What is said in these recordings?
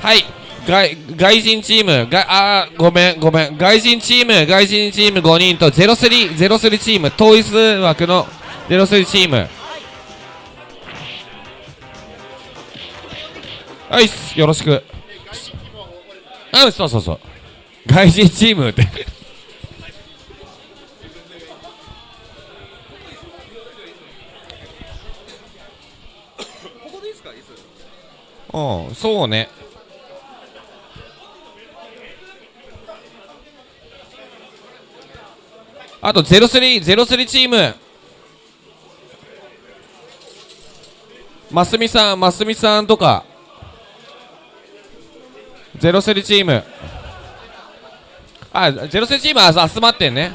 はい。外外人チーム。があごめんごめん。外人チーム外人チーム5人と0303 03チーム。統一枠の03チーム。はいよろしく。うんそうそうそう。外人チームって。うんそうねあと03、03チーム。ますみさん、ますみさんとか。03チーム。あ、03チームは集まってんね。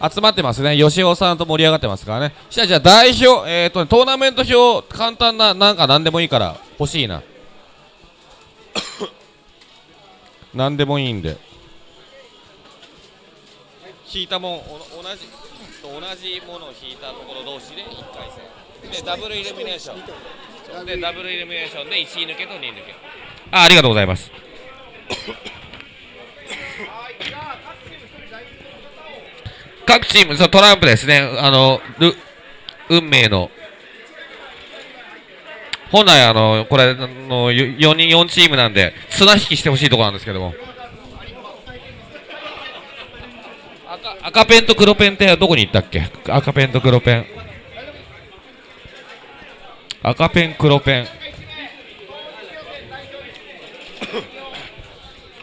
集まってますね。吉尾さんと盛り上がってますからね。じゃあ、じゃあ代表、えっ、ー、と、トーナメント表、簡単な、なんか何でもいいから欲しいな。何でもいいんで。引いたもん同じ同じものを引いたところ同士で1回戦。でダブルイルミネーション。でダブルイルミネーションで1位抜けと2位抜け。あありがとうございます。各チームそうトランプですね。あの運命の本来あのこれの4人4チームなんで綱引きしてほしいところなんですけども。赤ペンと黒ペンってどこに行ったっけ？赤ペンと黒ペン。赤ペン黒ペン。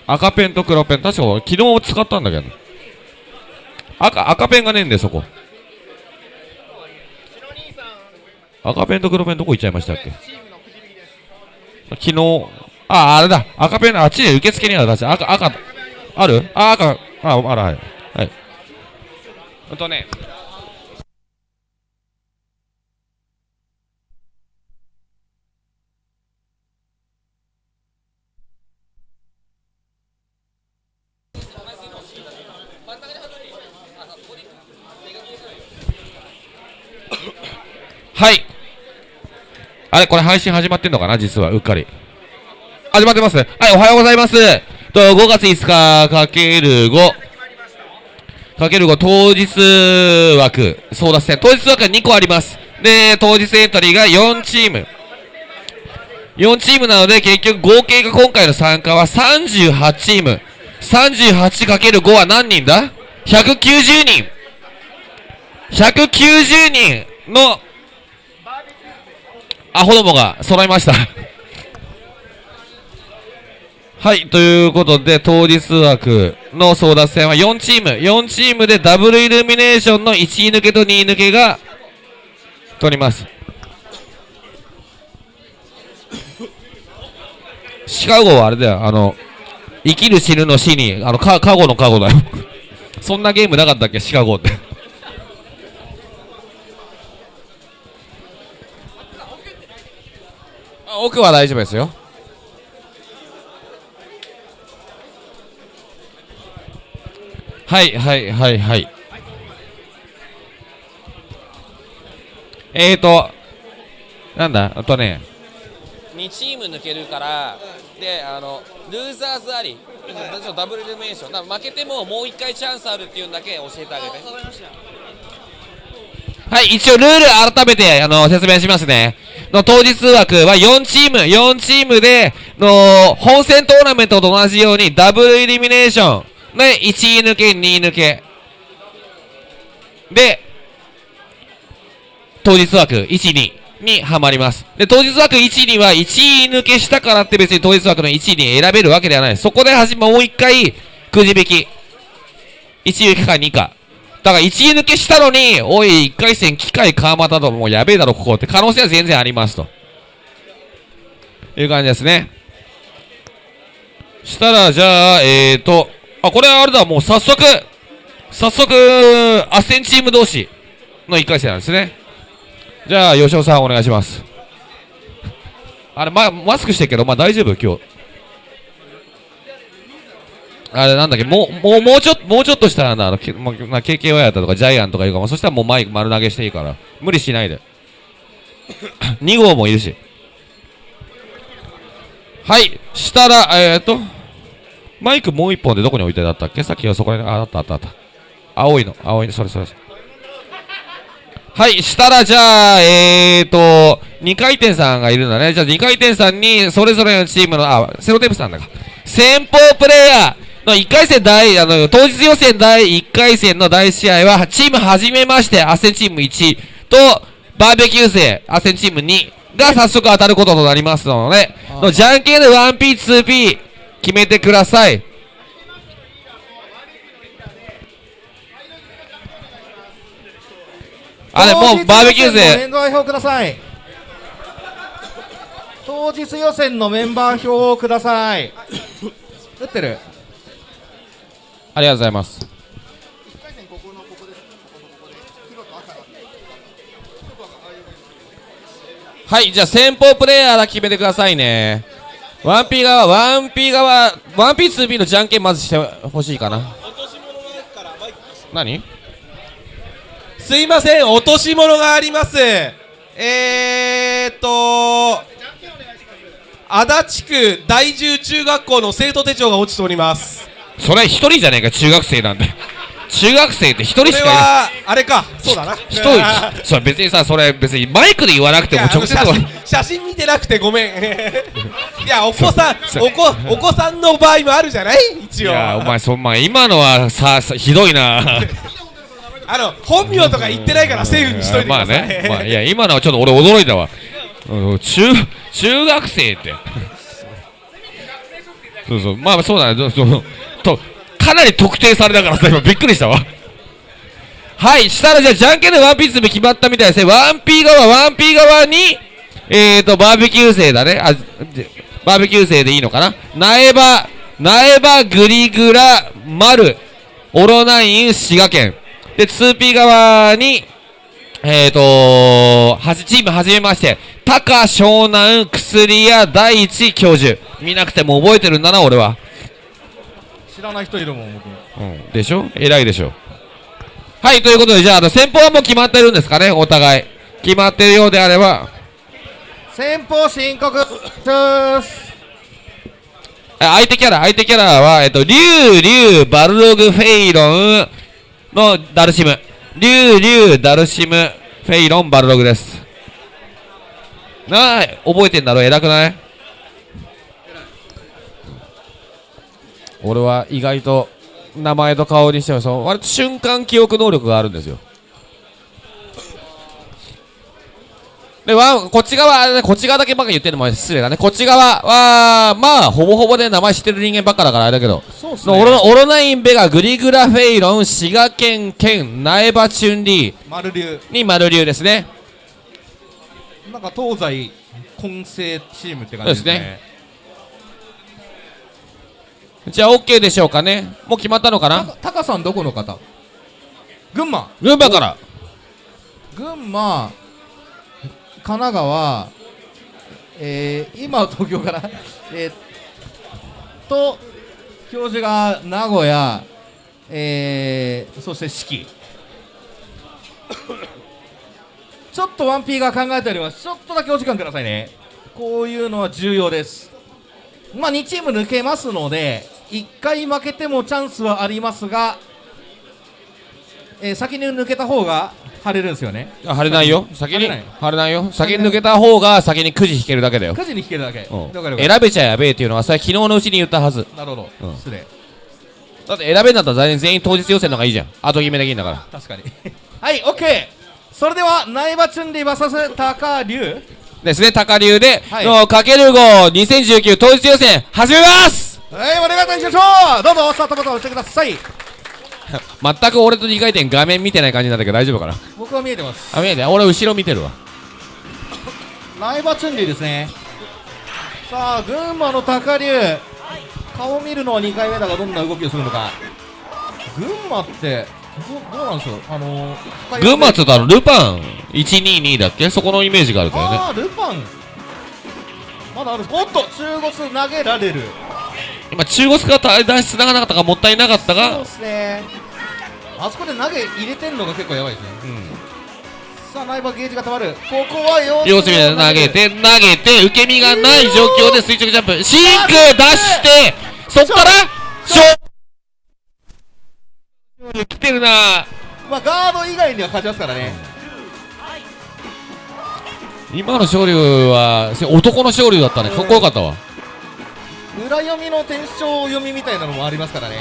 赤ペンと黒ペン。確か昨日使ったんだけど。赤赤ペンがねえんでそこ。赤ペンと黒ペンどこ行っちゃいましたっけ？昨日。ああれだ。赤ペンあっちで受付にある赤赤。ある？あ赤。ああらはい。はい。ほんとね。はいあれこれ配信始まってんのかな？実はうっかり始まってますはいおはようございますと5月5日かける5かける5当日枠、争奪戦。当日枠が2個あります。で、当日エントリーが4チーム。4チームなので、結局合計が今回の参加は38チーム。38×5 は何人だ ?190 人。190人のアホどもが揃いましたはい、ということで、当日枠の争奪戦は4チーム、4チームでダブルイルミネーションの1位抜けと2位抜けが取ります。シカゴはあれだよ、あの、生きる死ぬの死に、あの、か、カゴのカゴだよ。そんなゲームなかったっけ、シカゴって奥は大丈夫ですよ。はいはいはいはい。えーとなんだ？あとね。2チーム抜けるからであのルーザーズあり。ダブルルメーション。だ負けてももう1回チャンスあるっていうのだけ教えてあげてはい一応ルール改めてあの説明しますねの当日枠は4チーム4チームでの本戦トーナメントと同じようにダブルイルミネーションで、1位抜け、2位抜け。で、当日枠1、2にはまります。で、当日枠1、2は1位抜けしたからって別に当日枠の1位に選べるわけではない。そこではじもう1回、くじ引き。1位か2か。だから1位抜けしたのに、おい、1回戦機械川又ともうやべえだろ、ここって可能性は全然ありますと。いう感じですね。したら、じゃあ、えーと、あ、これはあれだ、もう早速、早速、アセンチーム同士の1回戦なんですね。じゃあ、吉尾さんお願いします。あれ、ま、マスクしてるけど、まあ大丈夫？今日。あれなんだっけ、もう、もう、もうちょっと、もうちょっとしたらな、あの、まあ、KKY やったとか、ジャイアンとかいうか、まあ、そしたらもうマイク丸投げしていいから、無理しないで。2号もいるし。はい、したら、えー、っと、マイクもう一本でどこに置いてあったっけ？さっきはそこに、あ、あったあったあった。青いの、青いの、それそれそれ。はい、したらじゃあ、えーと、2回転さんがいるんだね。じゃあ2回転さんに、それぞれのチームの、あ、セロテープさんだか。先方プレイヤーの1回戦第、あの、当日予選第1回戦の第1試合は、チームはじめまして、アセンチーム1と、バーベキュー生、アセンチーム2が早速当たることとなりますので、あのじゃんけんで 1P、2P 決めてください。あれ、もうバーベキュー生、メンバー表ください。当日予選のメンバー表をください。打ってるありがとうございます。はい、じゃあ先方プレイヤーだ決めてくださいね。1P 側、1P 側、1P、2P のじゃんけんまずしてほしいかな。何？すいません、落とし物があります。えーっと、足立区第十中学校の生徒手帳が落ちております。それ一人じゃねえか、中学生なんで。中学生って一人しかいない。は、あれか、そうだな。一人、それ別にさ、それ別にマイクで言わなくても直接写真写真見てなくてごめん。いや、お子さん、お子、お子さんの場合もあるじゃない？一応。いや、お前、そんま今のはさ、さひどいな。あの、本名とか言ってないからセーフにしといてくまあださい。ね、まあ、いや、今のはちょっと俺驚いたわ。うん中、中学生って。そうそう、まあそうだね、そうと、かなり特定されたからさ、今びっくりしたわ。はい、したらじゃあ、じゃんけんでワンピース決まったみたいですね。ワンピー側、ワンピー側に、えーと、バーベキュー生だね。あ、でバーベキュー生でいいのかな苗場、苗場、グリグラ、丸、オロナイン、滋賀県。で、2P 側に、えーとはじ、チームはじめまして、タカ、湘南、薬屋、第一教授。見なくても覚えてるんだな、俺は。知らない人いるもん僕うん。でしょ？偉いでしょ。はい、ということで、じゃあ、あの、先方はもう決まってるんですかね、お互い。決まってるようであれば、先方申告ですあ相手キャラ、相手キャラは、えっと、リュウ、リュウ、バルログ、フェイロンのダルシム。リュウ、リュウ、ダルシム、フェイロン、バルログです。なあ、覚えてんだろ、偉くない？俺は意外と名前と顔にしてもそう割と瞬間記憶能力があるんですよ。でわこっち側こっち側だけばっか言ってるのも失礼だね。こっち側はまあほぼほぼで名前知ってる人間ばっかだからあれだけど。そうっすオロオロナインベガグリグラフェイロン滋賀県県苗場チュンリー。丸流に丸流ですね。なんか東西混成チームって感じですねじゃあ OK でしょうかね。もう決まったのかな？たタカさんどこの方？群馬。群馬から。群馬神奈川えー、今は東京から。えー、と教授が名古屋えー、そして四季。ちょっと 1P が考えております。ちょっとだけお時間くださいね。こういうのは重要です。まあ2チーム抜けますので1回負けてもチャンスはありますが、えー先に抜けた方が晴れるんですよね。あ晴れないよ。先に？晴れない晴れない。よ先に抜けた方が先にくじ引けるだけだよ9時に引けるだけ。選べちゃやべえっていうのはさ昨日のうちに言ったはず。なるほど、うん。失礼。だって選べんだったら全員当日予選の方がいいじゃん。後決めできんだから。確かに。はいオッケーそれでは苗場チュンリー VS 高龍。ですね高流で、はい。のかける5 2019当日予選始めますはいお願いいたしましょう。どうぞスタートボタンを押してください。全く俺と2回転画面見てない感じなんだけど大丈夫かな？僕は見えてます。あ見えて俺後ろ見てるわ。苗場チュンリーですね。さあ群馬の高龍。顔見るのは2回目だがどんな動きをするのか。群馬ってどどうなんでしょうあのー、群馬っつうとあのルパン。122だっけ？そこのイメージがあるからね。ああルパン。まだある。おっと中国投げられる今中国スカート出し繋がなかったかもったいなかったそうがですね。あそこで投げ入れてんのが結構やばいですね。さあナイバーゲージが溜まる。ここは様様子見で投げて投げて受け身がない状況で垂直ジャンプ。シンク出してそっからショー来てるな。まあガード以外には勝ちますからね。今の勝利はせ男の勝利だったね。かっこよかったわ裏読みの転生読みみたいなのもありますからね。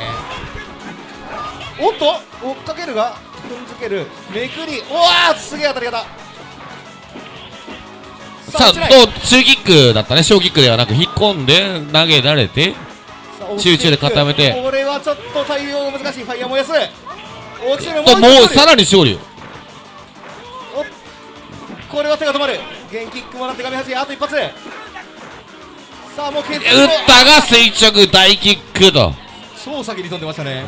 おっと追っかけるが踏んづけるめくり。おわーすげえ当たり方。さあ落ちないどう中キックだったね。小キックではなく引っ込んで投げられて集中で固めて。これはちょっと対応が難しい。ファイヤー燃やす。落ちるともうさららに勝利これは手が止まる。元キックもらって画面端あと一発さあもう決打ったが垂直大キックと。超先に飛んでましたね、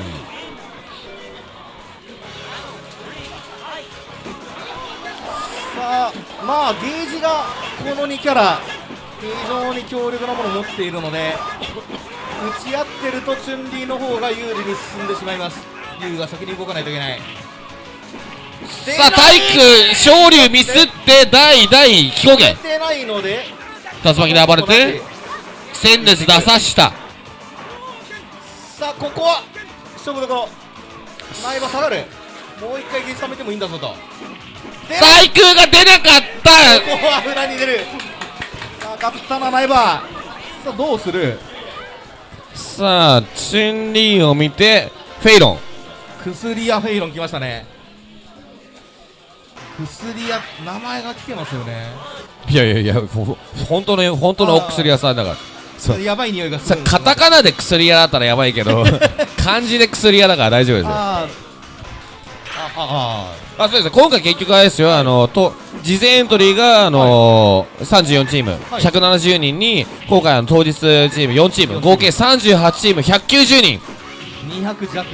さあまあゲージがこの2キャラ非常に強力なものを持っているので打ち合ってるとチュンリーの方が有利に進んでしまいます。ユウが先に動かないといけない。さあ体育昇竜ミスって代々飛行出源てないので竜巻で暴れて戦列出さした。さあここは勝負どころ前は下がるもう一回ゲージ貯めてもいいんだぞと。で対空が出なかった。ここは裏に出る。さあ勝ったなナイバーさあどうする？さあチュンリーを見てフェイロン。薬屋フェイロン来ましたね。薬屋名前が来てますよね。いやいやいやほ本当の本当のお薬屋さんだからそう。やばい匂いがすさるカタカナで薬屋だったらやばいけど 漢字で薬屋だから大丈夫ですよ。あー。あああそうです。今回結局あれですよ。あのと事前エントリーがあのー34チーム、はい。170人に今回あの当日チーム4チーム。合計38チーム。190人。あ200弱。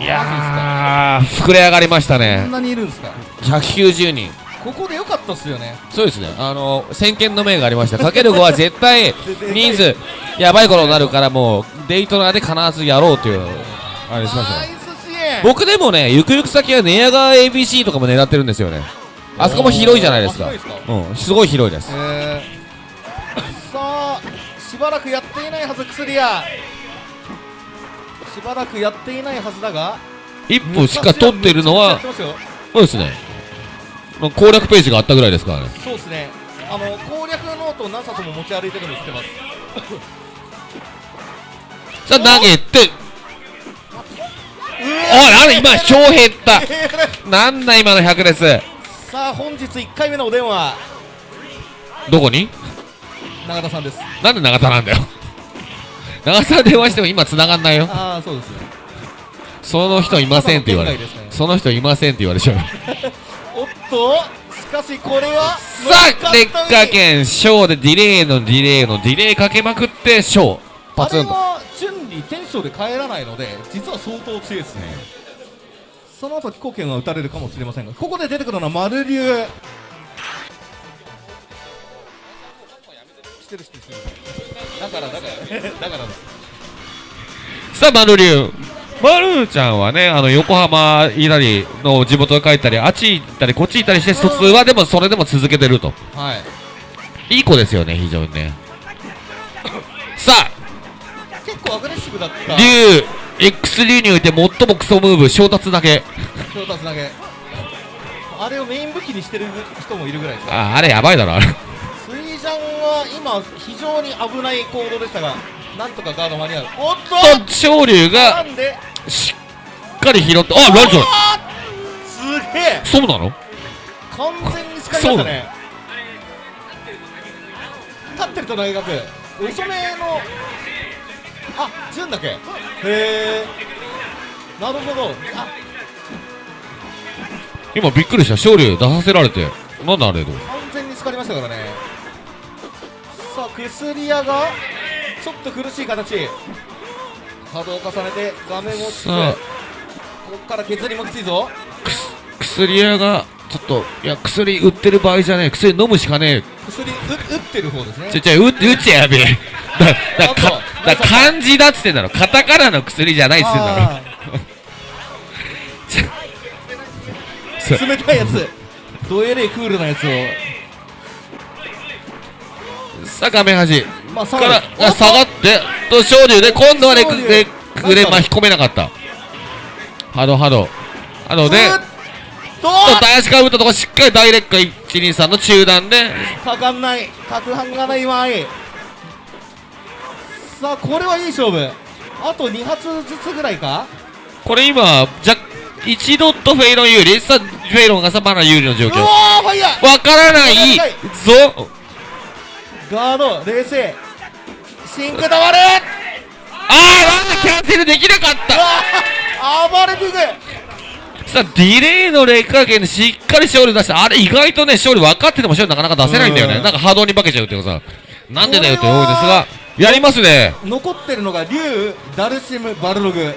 いやー膨れ上がりましたこんねなにいるんですか？190人ここでよかったっすよね。そうですね。あの先見の明がありました。かける5は絶対人数 やばいことになるからもうデイトナーで必ずやろうというあれしましたね。僕でもねゆくゆく先は寝屋川 ABC とかも狙ってるんですよね。あそこも広いじゃないですか。うんすごい広いです。えー、さあしばらくやっていないはず薬屋。しばらくやっていないはずだが。一歩しか取ってるのはそうですね攻略ページがあったぐらいですからね。そうですね。あの攻略ノートを何冊も持ち歩いてるの知ってます。さあ投げて。おいなんで今票減ったなんだ今の100です。さあ本日1回目のお電話。どこに？永田さんです。なんで長田なんだよ。長田電話しても今繋がんないよ。ああそうですね。その人いませんって言われその人いませんって言われちゃう おっとしかしこれはさあ劣化圏小でディレイのディレイのディレイかけまくって小パあれツンと。は順にテンションで帰らないので実は相当強いですね。その後飛行権は打たれるかもしれませんがここで出てくるのは丸流してるしてるしてるだからだからだからですさあ、マルリュウ。マルちゃんはね、あの、横浜いたりの地元に帰ったり、あっち行ったり、こっち行ったりして、卒はでもそれでも続けてると。はいいい子ですよね、非常にね。さあ、結構アグレッシブだった竜、X 流において最もクソムーブ、衝突だけ。調達投げあれをメイン武器にしてる人もいるぐらいですよあ、あれやばいだろ、あれ。スイジャンは今非常に危ない行動でしたがなんとかガード間に合う。おっと！と、昇竜ながしっかり拾って、あ、何それすげえ！そうなの？完全に使いまね。立ってると大学。遅めの。あ順だけ？へえ。なるほど。あ。今びっくりした、昇竜出させられて。なんだあれと。完全に使いましたからね。さあ薬屋がちょっと苦しい形。波動を重ねて画面をつつさあここから削りもきついぞ。薬屋が、ちょっと、いや、薬売ってる場合じゃねえ。薬飲むしかねえ。薬う打ってる方ですね。ちょちょ、う、うちやべえ。だ、だ、から漢字だっつってんだろ。カタカナの薬じゃないっつってんだろ。冷たいやつ。ドエレイクールなやつを。さあ画面端まあ下から下がってと昇竜で今度はね昇竜でくれ巻き込めなかった。ハドハドハドでと。と大足から打ったとこしっかりダイレック123の中段で。かかんない。角半がないわい。さあこれはいい勝負。あと2発ずつぐらいか。これ今じゃ1ドットフェイロン有利。さあフェイロンがさまだ有利の状う況わからない。ぞガード冷静。シンクダバルあーなんだキャンセルできなかった。暴れていく。さあディレイの劣化圏でしっかり勝利出してあれ意外とね勝利分かってても勝利なかなか出せないんだようん。ねなんか波動に化けちゃうっていうかさ。なんでだよって思うんですがやりますね。残ってるのが竜ダルシムバルログ。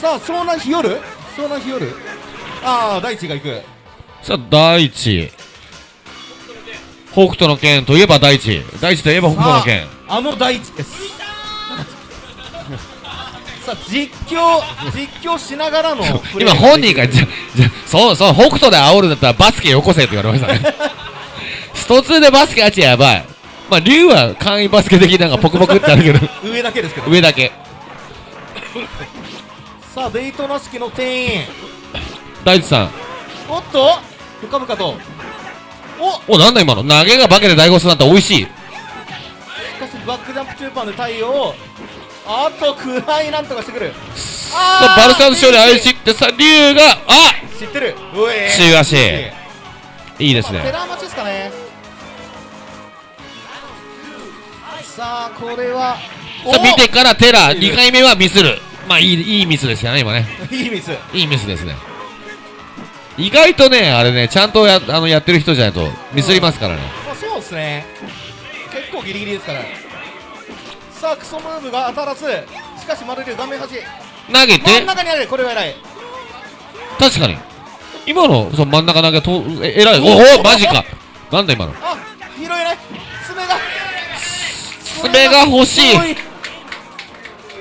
さあ湘南日和湘南日和ああ大地が行く。さあ大地。北斗の剣といえば大地。大地といえば北斗の剣。ああの大地です。さあ実況実況しながらの今本人がじゃじゃそうそう北斗で煽るんだったらバスケよこせって言われましたね。スト2でバスケあっちやばい。まあ竜は簡易バスケ的なんかポクポクってあるけど。上だけですけど。上だけ。さあデイトナ式の店員大地さん。おっと深々と。おおなんだ今の？投げが化けて大悟すなんて美味しい。しかしバックジャンプ中盤で対応あと暗いなんとかしてくる。さあバルサン勝利相しってさ竜があ知ってる。うえ中足い。いですね。まあ寺町ですかね。さあこれはさあ見てからテラいいね2回目はミスる。まあいいいいミスですよね今ね。お いいミス。いいミスですね意外とねあれねちゃんとやあのやってる人じゃないとミスりますからね。まあそうですね。結構ギリギリですから。さあクソムーブが当たらず。しかしマルリュウ画面端投げて？真ん中にある。これは偉い。確かに。今のその真ん中投げとええらい。おおマジか。なんだ今の？あ拾えない。爪が。爪が欲しい。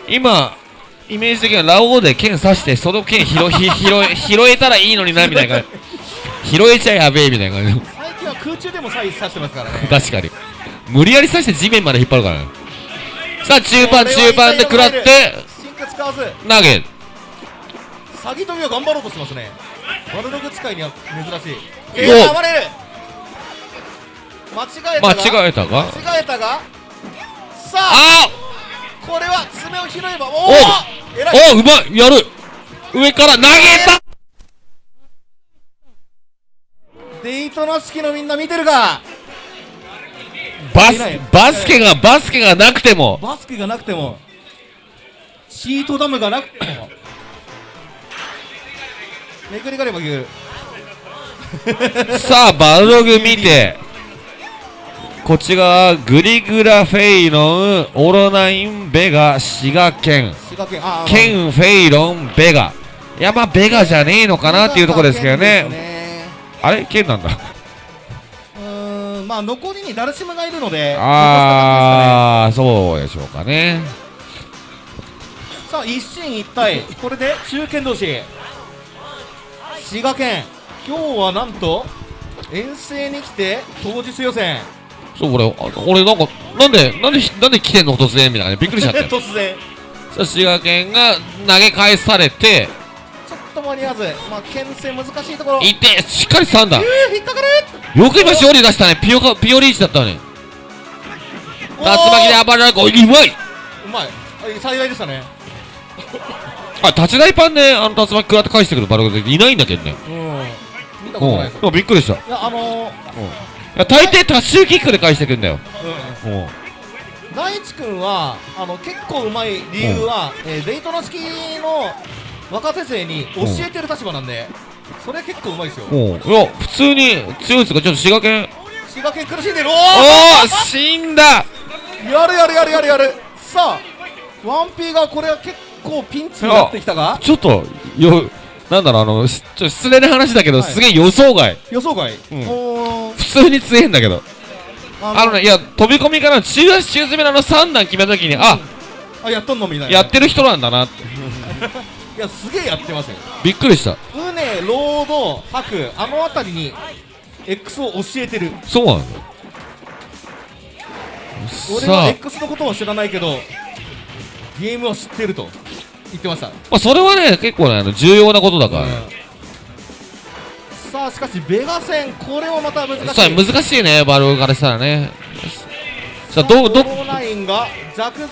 今イメージ的にはラオウで剣刺してその剣拾ひ 拾え拾えたらいいのになみたいな感じ。拾えちゃやべえみたいな感じ。最近は空中でも刺してますからね。確かに。無理やり刺して地面まで引っ張るからね。さあ中盤中盤で食らって進化使わず。投げ詐欺飛びを頑張ろうとしてますね。バルログ使いには珍しい。おえー、暴れる。間違えた間が違えたが？間違えたが。さああこれは爪を拾えばおおお偉い。おうまい。やる。上から投げた。デイトナ式のみんな見てるか？バスバスケがバスケがなくても。バスケがなくても。シートダムがなくても。めくりがれば言うさあバルログ見てこっち側グリグラフェイロンオロナインベガ滋賀県。滋賀県あーケンフェイロンベガ。いやまあベガじゃねえのかなっていうところですけどね。ねあれ？ケンなんだ。うーんまあ残りにダルシムがいるのでああそうでしょうかね。さあ一進一退。これで中堅同士。滋賀県。今日はなんと遠征に来て当日予選そう俺あ俺なんかなんでなんでなんで来てんの突然みたいな。びっくりしちゃって。突然。滋賀県が投げ返されてちょっと間に合わずまあ牽制難しいところ。いてしっかり3段うー引っかかる。よく今勝利出したね。ピオカピオリーチだったのにおー。竜巻で暴れられるうまい。うまい。あ幸いでしたね。あ立ち台パンであの竜巻食らって返してくるバルゴでいないんだけどね。うん。見たうんことないです。でもびっくりした。いいやあのーや大抵タッシュキックで返してくるんだよ。うん。うん。大地君はあの結構うまい理由は、えーデイトナ式の若手生に教えてる立場なんで、それ結構うまいですよ。うん。いや普通に強いですがちょっと滋賀県。滋賀県苦しんでる。おおおお死んだ。やるやるやるやるやる。さあワンピーがこれは結構ピンチになってきたがちょっとよなんだろうあのしちょっと失礼な話だけど、はい。すげえ予想外。予想外、うん。おー。普通に強えんだけど。ああのねいや飛び込みからの中足中詰めのあの3段決めた時にああやっとんのみたいな。やってる人なんだな。いやすげえやってますよ。びっくりした。ウネロード白あの辺りに X を教えてる。そうなの？俺は X のことは知らないけどゲームを知ってると言ってました、まあ、それはね結構ねあの重要なことだから、うん。さあしかしベガ戦これはまた難しい。さあ難しいねバルーからしたらね。さあどどコーナインが弱重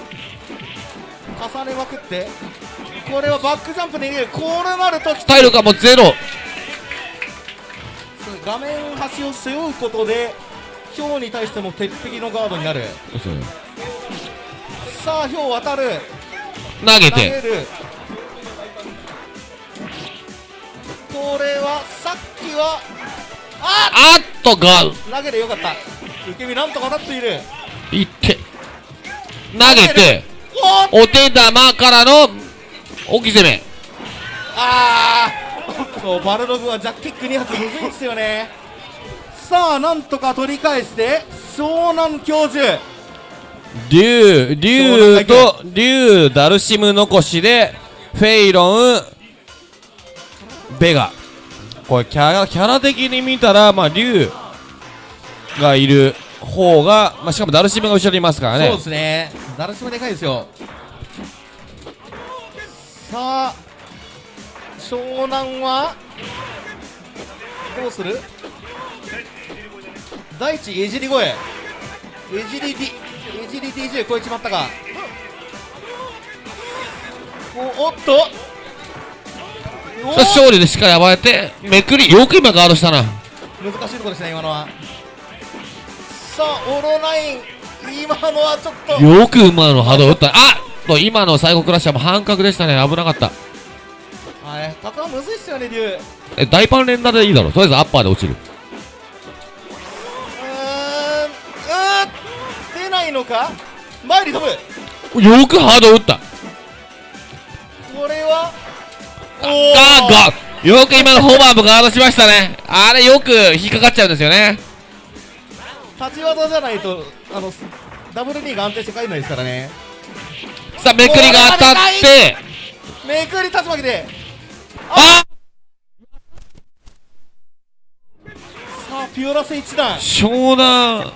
ねまくってこれはバックジャンプで入れる。こうなるとき体力がもうゼロ。画面端を背負うことでヒョウに対しても鉄壁のガードになる。さあヒョウ渡る投げて。る。これはさっきはああっとガー投げでよかった。受け身なんとかなっている。ドいって。投げて。お手玉からの置き攻め。あー。そうバルログはジャッキック2発むずいんですよね。さあなんとか取り返して湘南教授竜竜と竜ダルシム残しでフェイロンベガ。これキャラキャラ的に見たらまあ竜がいる方が、まあ、しかもダルシムが後ろにいますからね。そうですね。ダルシムでかいですよ。さあ湘南はどうする？第一えじり声え。じりり DJ 超えちまったかおおっと。おさあ勝利でしっかり暴れてめくり。よく今ガードしたな。難しいところですね今のは。さあオロナイン。今のはちょっと。よく今の波動打った。あっと今の最後クラッシャーも半角でしたね。危なかった。はいタカはむずいっすよね竜。うえ大パン連打でいいだろ。とりあえずアッパーで落ちるないのか？前に飛ぶ。よくハード打った。これは？ガー。ガーよく今のホーバーもガードしましたね。あれよく引っかかっちゃうんですよね。立ち技じゃないとあのダブル D が安定して帰んないですからね。さあめくりが当たって。めくり竜巻で。あ！さあピオラス一段。湘南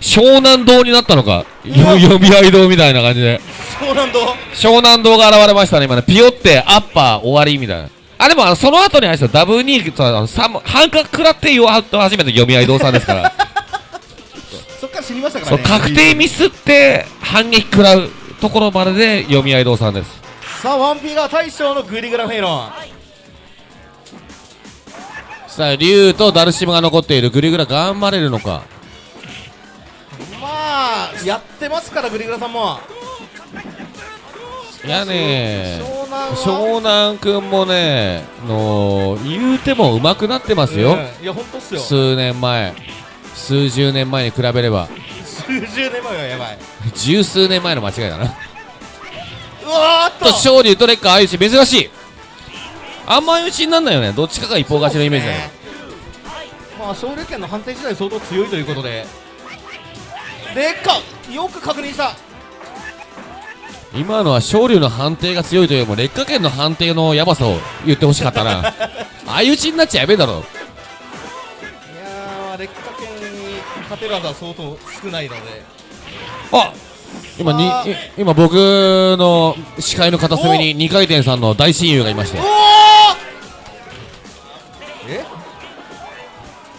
湘南堂になったのかよ読み合い堂みたいな感じで。湘南堂？湘南堂が現れましたね今ね。ピヨってアッパー終わりみたいな。あでもあのその後にあれですよ。ダブ2とあのサム半角食らってよ初めて読み合い堂さんですから。そっから死にましたからね。確定ミスって反撃食らうところまでで読み合い堂さんです。さあワンピが大将のグリグラフェイロン。さあ竜とダルシムが残っているグリグラ頑張れるのかまあやってますからグリグラさんも。いやね湘南は。湘南くんもねの言うても上手くなってますよ、うんいや本当っすよ。数年前。数十年前に比べれば。数十年前はやばい。十数年前の間違いだな。うわーっと。と勝利とレッカー相打ち珍しい。あんま相打ちになんないよね。どっちかが一方勝ちのイメージだよ、ねまあ勝利権の判定自体相当強いということででっかよく確認した。今のは勝利の判定が強いというよりも劣化圏の判定のヤバさを言ってほしかったな。相打ちになっちゃやべえだろ。いやー劣化圏に勝てる技は相当少ないので。あ今に今僕の視界の片隅に2回転さんの大親友がいまして。え？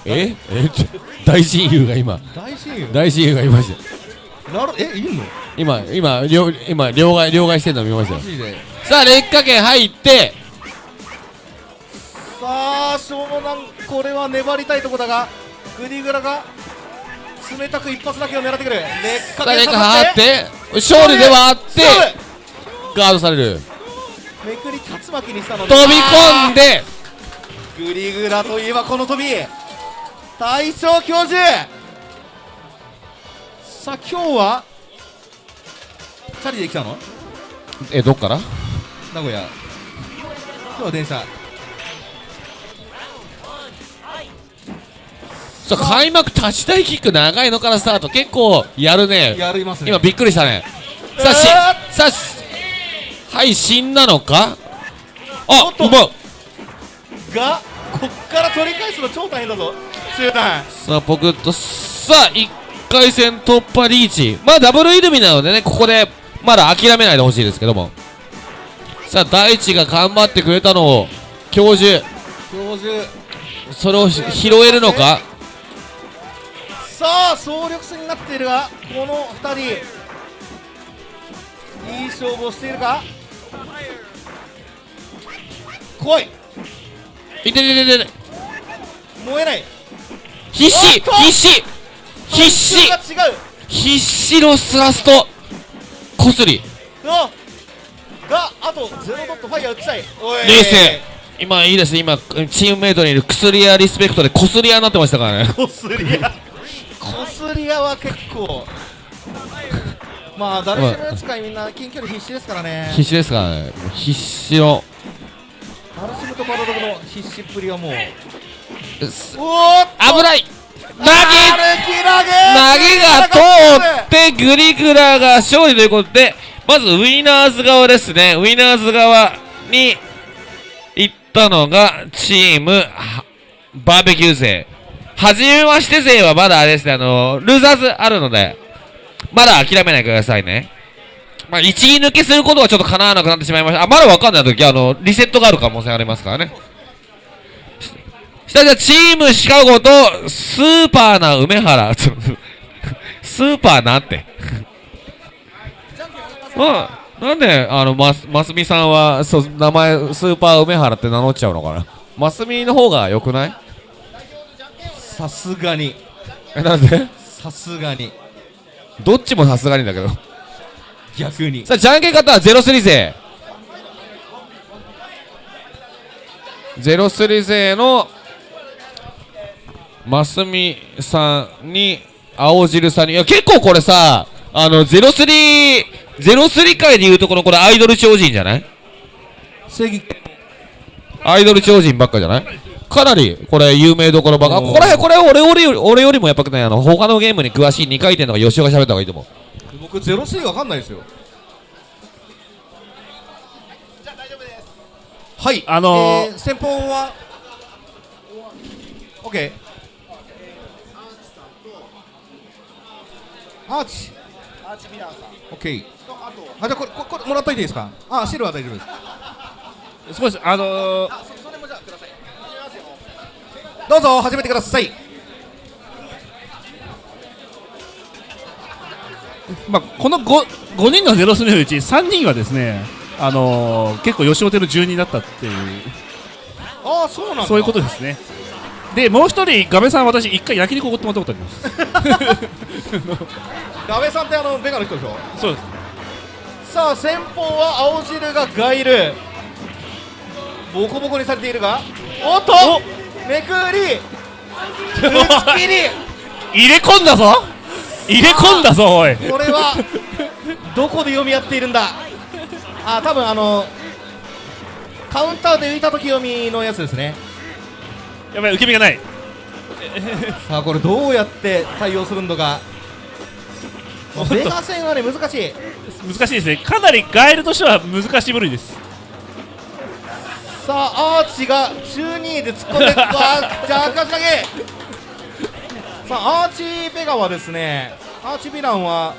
え？え？大親友が今。大親友？大親友がいましてなるえいんの？今今両今両替両替してるの見ましたよ。さあ劣化圏入って。さあ湘南これは粘りたいとこだがグリグラが冷たく一発だけを狙ってくる。劣化圏下化入って。勝利ではあってガードされる。めくり竜巻にしたのに。飛び込んで。グリグラといえばこの飛び大将教授。さあ今日はチャリで来たの？えどっから？名古屋。今日は電車。そう開幕立ち台キック長いのからスタート。結構やるね。やりますね。今びっくりしたね。さあしえさあしはい死んだのか？あうまっがこっから取り返すの超大変だぞ。集団さあポクッとさあ1回戦突破リーチ。まあダブルイルミなのでねここでまだ諦めないでほしいですけども。さあ大地が頑張ってくれたのを教授。教授。それをし拾えるのか？さあ総力戦になっているがこの2人。いい勝負をしているか？来いいててててて燃えない。必死必死必死。必死のスラスト。こすり。あがあとゼロドットファイヤー打ちたい。冷静。今いいです。ね今チームメイトにいる薬屋リスペクトでこすり屋になってましたからね。こすり屋。こすり屋は結構。まあ誰しもの使いみんな近距離必死ですからね。必死ですからね。必死のダルシムとバロログの必死っぷりはもう。おーっと。危ない。投げ投げが通ってグリグラが勝利ということでまずウィナーズ側ですね。ウィナーズ側に行ったのがチームはバーベキュー勢。はじめまして勢はまだあれですねあのルーザーズあるのでまだ諦めないでくださいねまあ一撃抜けすることはちょっと叶わなくなってしまいました。あまだわかんない時はあのリセットがある可能性ありますからね。下じゃチームシカゴとスーパーな梅原。スーパーなんて。まあなんであのますますみさんはそう名前スーパー梅原って名乗っちゃうのかな。ますみの方が良くない？さすがに。えなんで？さすがに。どっちもさすがにだけど逆に。さあじゃんけん方は03勢03勢のますみさんに青汁さんにいや結構これさあの03 03回でいうとこのこれアイドル超人じゃない？正義。アイドル超人ばっかじゃない？かなりこれ有名どころばっか。あここら辺これ俺俺より俺よりもやっぱねあの他のゲームに詳しい2回転とか吉尾が喋った方がいいと思う僕ゼロスリーわかんないですよ。はいあのーえー先方は？OK アーチ。アーチミラーさん。OK とあとあじゃあこれここれもらっといていいですか？あシルは大丈夫です。少しあのーあそそれもじゃあください。どうぞ始めてくださいまあ、この 5, 5人のゼロスのうち3人はですね、あのー結構吉本の住人だったっていう。ああそうなんだ。そういうことですね。でもう一人ガメさん私一回焼肉おごってもらったことあります。ガベさんってあのベガの人でしょ？そうです。さあ先方は青汁がガイル。ボコボコにされているがおっとめくり打ち切り。入れ込んだぞ入れ込んだぞおい。これはどこで読み合っているんだ？あ多分あのカウンターで浮いた時読みのやつですね。やばい受け身がない。さあこれどうやって対応するのか。おっと。ベガ戦はね難しい。難しいですね。かなりガエルとしては難しい部類です。さあアーチが中2で突っ込んであじゃあかし投げさあアーチベガはですねアーチヴィランは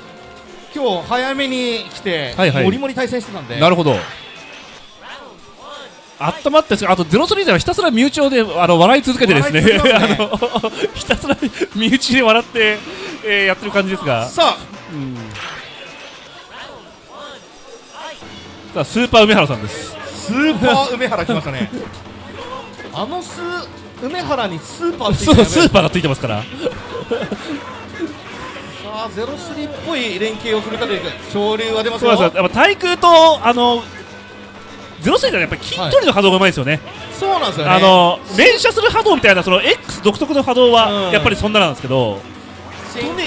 今日早めに来て、はいはい。モリモリ対戦してたんで。なるほど。あったまってあとゼロスリーゼはひたすら身内であの笑い続けてですね。ね。あのひたすら身内で笑って、えーやってる感じですが。さうん。さあスーパー梅原さんです。あスーパー梅原来ましたね。あのス梅原にスーパースーパーがついてますから。さあゼロスリーっぽい連携をするかというか潮流が出ますよ。そうですよ。やっぱ対空とあのゼロスリーゼはやっぱり筋取りの波動がうまいですよね、そうなんですよね。あの連射する波動みたいなその X 独特の波動うん。はやっぱりそんななんですけど、シンク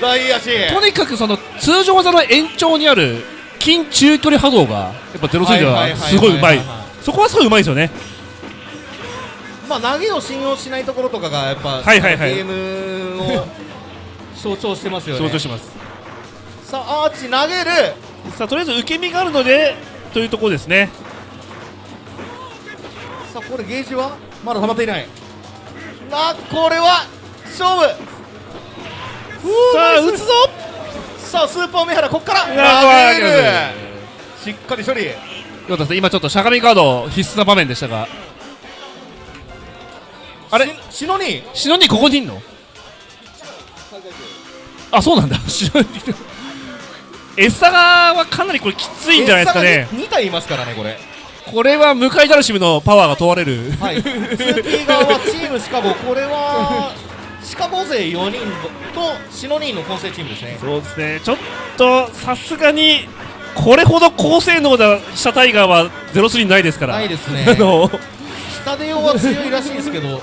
大足とにかくその通常技の延長にある近中距離波動がやっぱゼロスリーゼはすごいうまい。そこはすごいうまいですよねまあ投げを信用しないところとかがやっぱ、はいはいはい。ゲームを象徴してますよね。象徴します。さあアーチ投げる。さあとりあえず受け身があるのでというところですね。さあこれゲージは？まだ溜まっていない。なこれは勝負。さあ打つぞ。さあスーパーメハラここから。投げる。ーしっかり処理。今ちょっとしゃがみカード必須な場面でしたがあれ？ししのに？シノニここにいんの？あそうなんだ。シノニエッサガはかなりこれきついんじゃないですかね。2体いますからねこれ。これは向井ダルシムのパワーが問われる。はい。2P 側はチームシカゴこれはシカゴ勢4人とシノニーの混成チームですね。そうですね。ちょっとさすがにこれほど高性能なシャタイガーは03ないですから。ないですね。あの。下出用は強いらしいですけど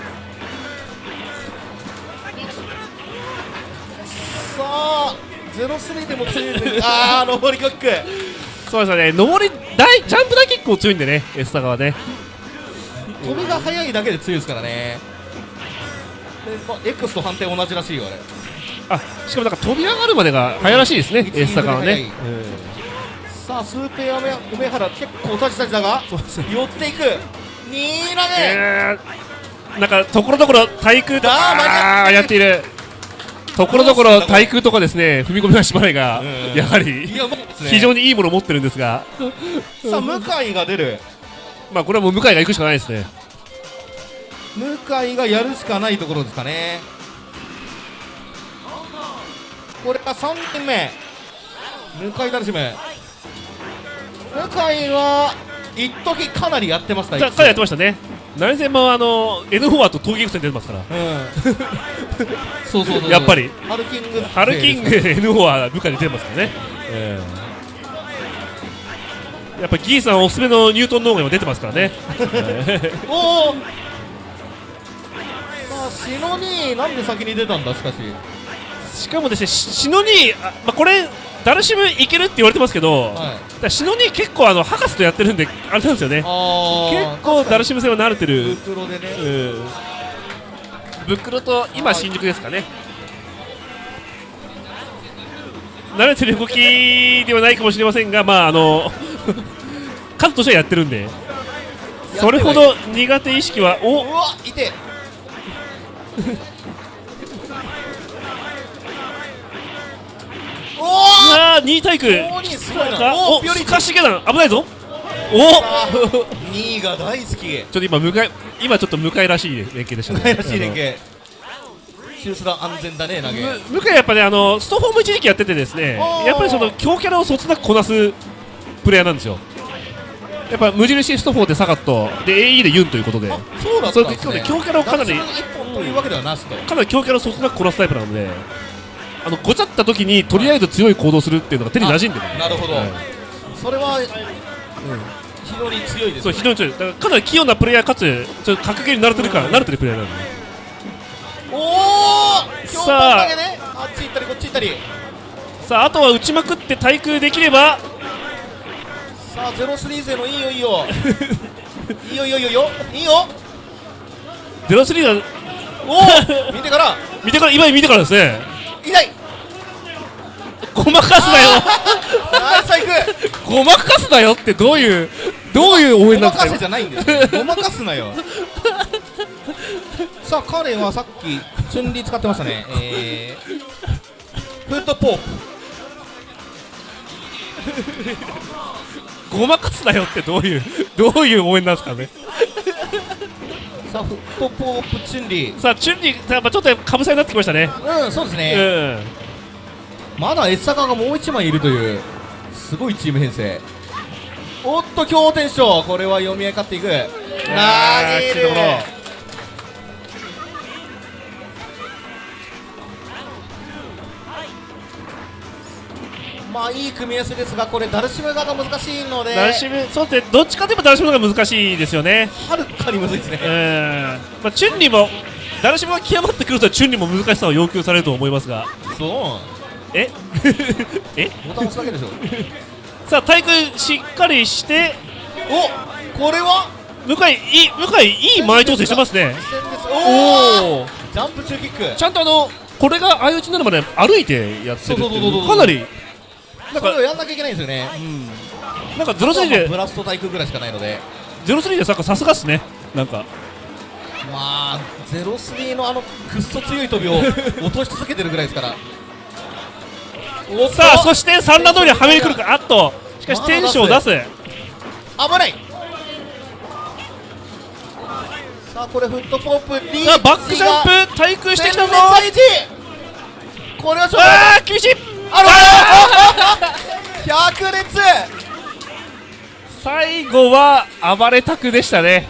さあ03でも強いんでああ上りキック。そうですよね。上り大ジャンプ大結構強いんでねエスタガはね。飛びが速いだけで強いですからね。で、まあ、X と判定同じらしいよあれ。あしかもなんか飛び上がるまでが早いらしいですね、うん。エスタガはね、さあスーペア梅梅原結構タジタジだが寄っていく。二投げ、えー、なんかところどころ対空とかやっているところどころ対空とかですね踏み込み足払いがうん。やはりね。非常にいいものを持ってるんですが。さあ向井が出る。まあこれはもう向井が行くしかないですね。向井がやるしかないところですかね。これが3人目。向井ダルシム向井は一時かなりやってましたじゃあ彼やってましたね何戦もあの N4 アと闘撃戦出てますから。うん。そうそうそう やっぱり。ハルキング。ハルキング N4 は部下に出てますからね、ええ。やっぱギーさんおすすめのニュートン農園も出てますからね。おおシノニーなんで先に出たんだしかし。しかもですねしシノニーあ、まあ、これダルシムいけるって言われてますけど、はい。らシノニー結構あの博士とやってるんであれなんですよね。あ結構ダルシム戦は慣れてブるクロでね。うん。ブックロと今新宿ですかね。慣れてる動きではないかもしれませんがまああの 数としてはやってるんで。それほど苦手意識はおうわいて おおああ2対空おにすごいかなおおピョリスカシゲダン危ないぞ。おあ2位が大好き。ちょっと今向かい今ちょっと向かいらしい連携でしたね。らしい連携。シュースラ安全だね投げ。む向井やっぱねあのストフォーム一時期やっててですねやっぱりその強キャラをそつなくこなすプレイヤーなんですよ。やっぱ無印ストフォーでサガットで AE でユンということで。あそうだったんですね。強キャラをかなり一本というわけではなしと。かなり強キャラをそつなくこなすタイプなのであのごちゃった時にとりあえず強い行動するっていうのが手に馴染んでる。なるほど。はい。それは非常に強いですそう非常に強い。だからかなり器用なプレイヤーかつちょっと格ゲーに慣れてるから慣れてるプレイヤーなんで。おお強さあね。あっち行ったりこっち行ったり。さああとは打ちまくって対空できれば。さあゼロスリー勢のいいよいいよ。いいよいいよいいよ。いいよ。03がおお見てから。見てから今見てからですね。痛いごまかすなよ。ナイスサイクごまかすなよってどういうどういう応ご援なんですか？まかせじゃないんですよ。ごまかすなよ。さあ彼はさっきチュンリー使ってましたね。えー、フットポープごまかすなよってどういうどういう応援なんですかね？さあフットポープチュンリー。さあチュンリーやっぱちょっとかぶさになってきましたね。うんそうですうね、んまだエッサカがもう1枚いるというすごいチーム編成。おっと強天賞。これは読み合い勝っていく投げーるまあいい組み合わせですがこれダルシム側が難しいので。ダルシムそうですね。どっちかといえばダルシムが難しいですよね。はるかにむずいですね。うんまあチュンリーもダルシムが極まってくるとチュンリーも難しさを要求されると思いますが。そえ？え？うボタン押すだけでしょ。さあ対空しっかりして。おこれは？向井いい向井いい前調整してますね。おおジャンプ中キック。ちゃんとあのこれが相打ちになるまで歩いてやってるかなり。なんかそれをやんなきゃいけないんですよね。なんかゼロスリーでブラスト対空ぐらいしかないので。ゼロスリーでささすがっすね。なんか。まあゼロスリーのあのくっそ強い飛びを落とし続けてるぐらいですからさあそして三段通りにはめに来るか。あっと。しかしテンションを出す。危ない。さあこれフットポップリーチ。バックジャンプ対空してきたぞ。全滅1これはちょっと。あー厳しい。あら百列最後は暴れたくでしたね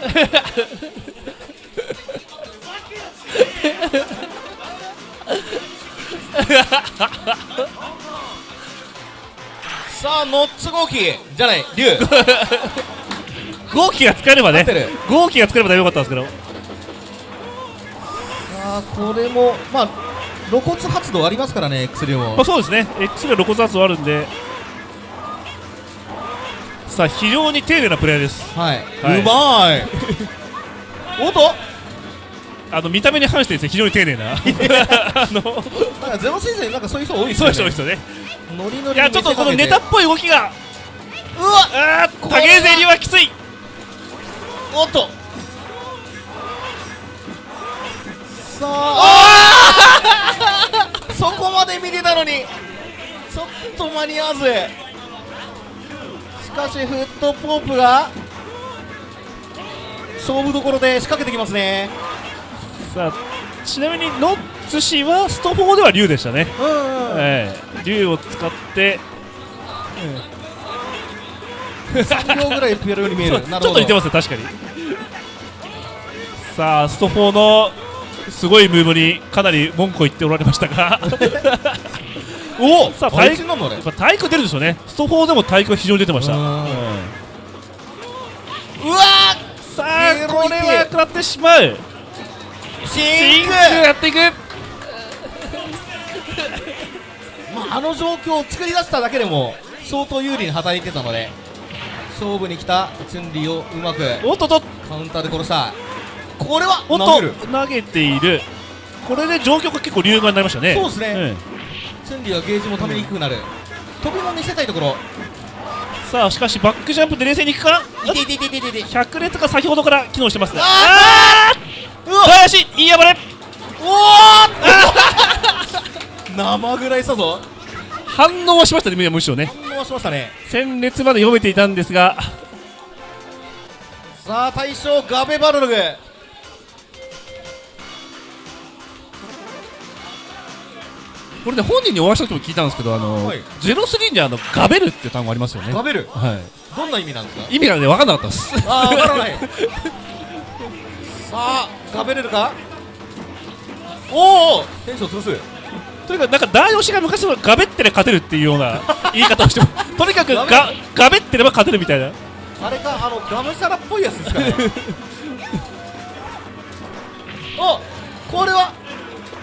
さあノッツ号機。じゃない竜 号機が使えればね。合ってる。号機が使えればよかったんですけど。さあこれもまあ露骨発動ありますからね薬も。まあ、そうですね。X で露骨圧はあるんで。さあ非常に丁寧なプレーです。はい、はい。うまい。おっとあの見た目に反してですね非常に丁寧な。あのなんかゼロシーズンなんかそういう人多いですそうよねいう人多いですよね。ノリノリいやちょっとこのネタっぽい動きが。うわあーこれは影ゼリはきつい。おっと。さあ。そこまで見てたのに。ちょっと間に合わず。しかしフットポープが勝負どころで仕掛けてきますねさあちなみにノッツ氏はスト4では竜でしたね、うんうん、ええ竜を使って3秒ぐらいやる。ように見える ちょっと似てますね確かに。さあスト4のすごいムーブにかなり文句を言っておられましたが。おさあ体いつなんだあれ。やっぱ体育出るでしょうね。スト4でも体育が非常に出てました、うん。うんうわさあこれは食らってしまう。ーシンク。やっていく。まあ、あの状況を作り出しただけでも相当有利に働いてたので勝負に来たチュンリーをうまくおっとっと。カウンターで殺した。これはおっ投げる。と投げている。これで状況が結構流眼になりましたね。そうですね。んチュンリーはゲージもためにくくなる。飛びも見せたいところ。さあしかしバックジャンプで冷静にいくかいていていていていていて100列が先ほどから機能してますね。あー林いい暴れ。おお 生ぐらいしたぞ。反応はしましたねむしろね。反応しましたね。戦列まで読めていたんですが。さあ大将ガベバルログ。これね本人にお会いした時も聞いたんですけどあの、はい。ゼロスリーにあのガベルっていう単語ありますよね。ガベル？はどんな意味なんですか？い意味がね分かんなかったです。ああ、わからない。さあ、ガベれるか？おお、テンション潰す。とにかくなんか大吉が昔のガベってれば勝てるっていうような 言い方をしてもとにかくガガベってれば勝てるみたいなあれか、あのガムシャラっぽいやつですかね。お、これは？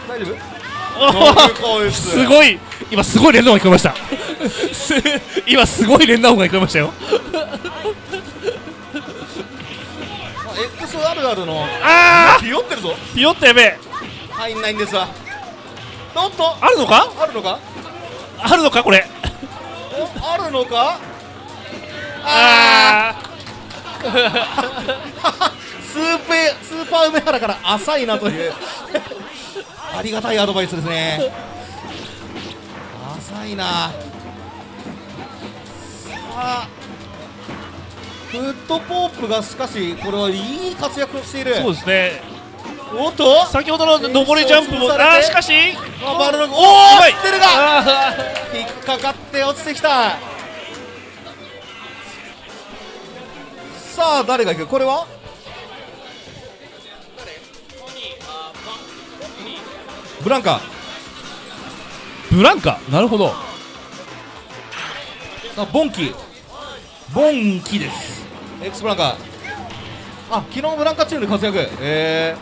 大丈夫？すごい今すごい連打音が聞こえました す今すごい連打音が聞こえましたよ XRR の。あひよってるぞ。ーピヨッとやべえ。入んないんですわ。おっと、あるのか？あるのか？あるのか？これ。お、あるのか？あ スーペスーパー梅原から浅いなという。ありがたいアドバイスですね。浅いな。さあフットポープがしかしこれはいい活躍をしている。ーそうですね。おっと？先ほどの上りジャンプもあーしかし。あバルログおうお知ってるが。あ引っかかって落ちてきた。さあ誰が行く？これは？ブランカ。ーブランカ？なるほど。あボンキボンキです。X ブランカ。あ昨日ブランカチームで活躍。え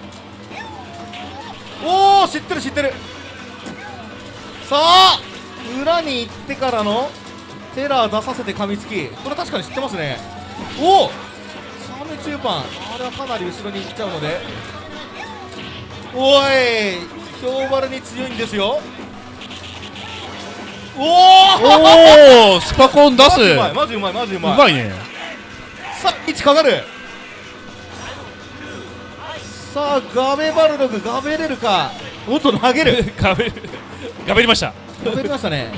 ー、おお知ってる知ってる。さあ裏に行ってからのテラー出させて噛みつき。これ確かに知ってますね。おおサメ中パン。あれはかなり後ろに行っちゃうので。おい氷丸に強いんですよ。おおおおスパコン出す。マジうまいマジうまいううまいね。さあ位置かかる。さあガベバルドグガベれるか。おっと投げる。ガベガベりました。ガベりましたね。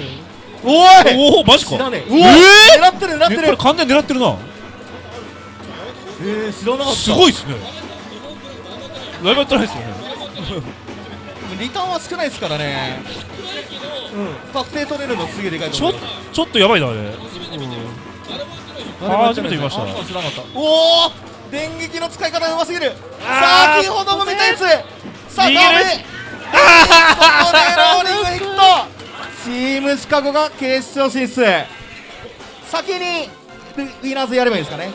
おい。おおマジか。知らねえ。えうわ狙ってる狙ってる。えこれ完全に狙ってるな。えー、知らなかった。すごいっすね。ライバってないっすよねリターンは少ないですからね。うん確定取れるのすげえでかいとちょ思うちょっとやばいなあれ。あ初めて見ました。あ知らなかったおお電撃の使い方がうますぎる。あー先ほども見たやつ。さあダメ。ここでローリングヒット。チームシカゴが決勝進出。先にウィナーズやればいいですかね。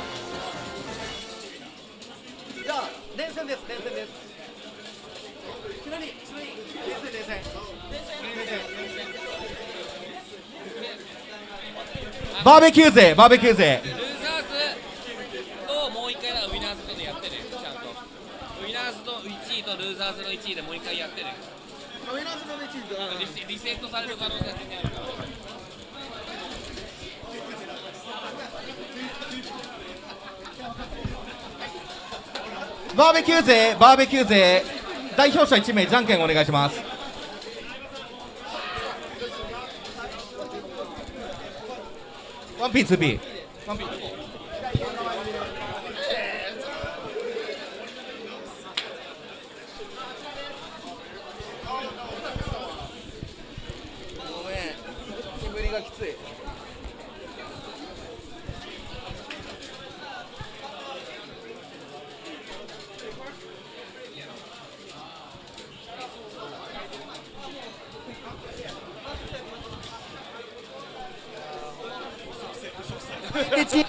じゃあ連戦です連戦ですバーベキュー勢バーベキュー勢。ルーザーズともう一回だウィナーズとでやってねちゃんと。ウィナーズの1位とルーザーズの1位でもう一回やってねリセリセットされる可能性が全然あるから。バーベキュー勢バーベキュー勢。代表者1名じゃんけんお願いしますワンピーツーピーワンピーごめん煙がきついでち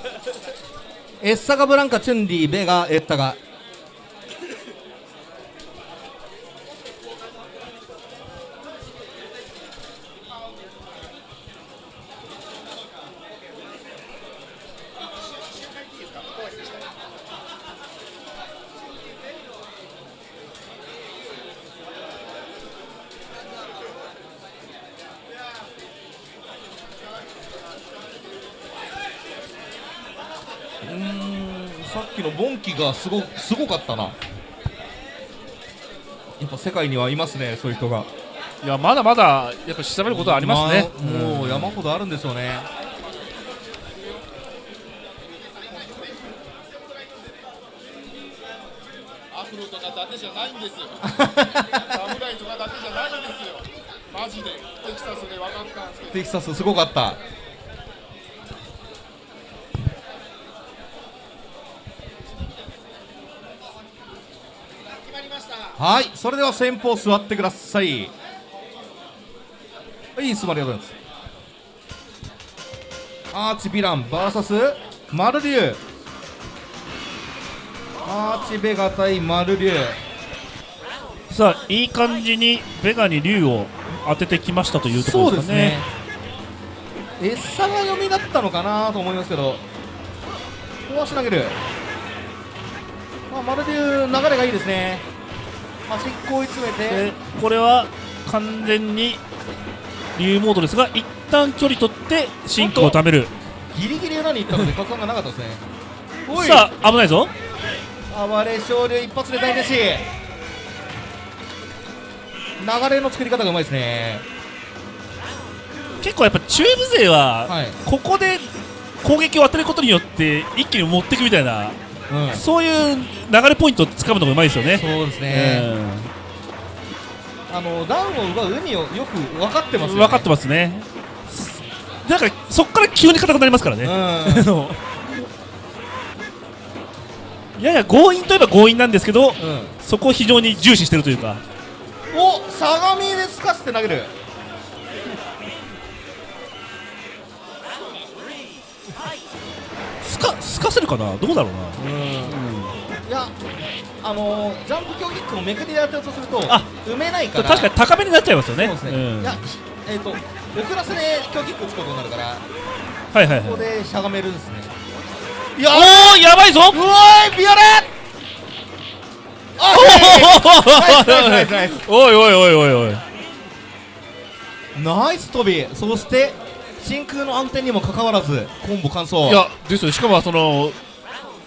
エッサガブランカチュンリーベガエッタガうーんさっきのボンキがすごすごかったな。やっぱ世界にはいますねそういう人が。いやまだまだやっぱ調べることはありますね、まあもう山ほどあるんでしょうね。アフロとかだけじゃないんですよ。サムライとかだけじゃないんですよ。マジで。テキサスで分かったんですけど。テキサスすごかったはいそれでは先方座ってください。はい座りありがとうございます。アーチヴィラン VS マルリュウアーチベガ対マルリュウさあいい感じにベガに竜を当ててきましたというところですかね。エッサが読みだったのかなと思いますけど壊し投げる。まあまるで流れがいいですね端っこ追い詰めてでこれは完全に竜モードですが一旦距離取って進化を貯める。ギリギリ裏に行ったので角感がなかったですね。さあ危ないぞ。暴れ昇竜一発で大弟子流れの作り方がうまいですね。結構やっぱ中部勢ははい。ここで攻撃を当てることによって一気に持っていくみたいなうん。そういう流れポイントをつかむのがうまいですよね。そうですね、あのダウンを奪う意味をよく分かってますよね。分かってますね。なんかそこから急に硬くなりますからね、やや強引といえば強引なんですけどそこを非常に重視してるというか。お相模ですかして投げるかすかせるかな？どうだろうな、いやあのー、ジャンプ強キックをめくりでやってるとするとあ埋めないから。確かに高めになっちゃいますよね。そうですね、うん。いやえっ、と遅らせで強キック打つことになるからはいはいここはいでしゃがめるんですね。いやおおやばいぞ！ういビオレ！おい。おいおいおいおいナイス飛びそして真空の暗転にもかかわらずコンボ完走。いやですよ。しかもその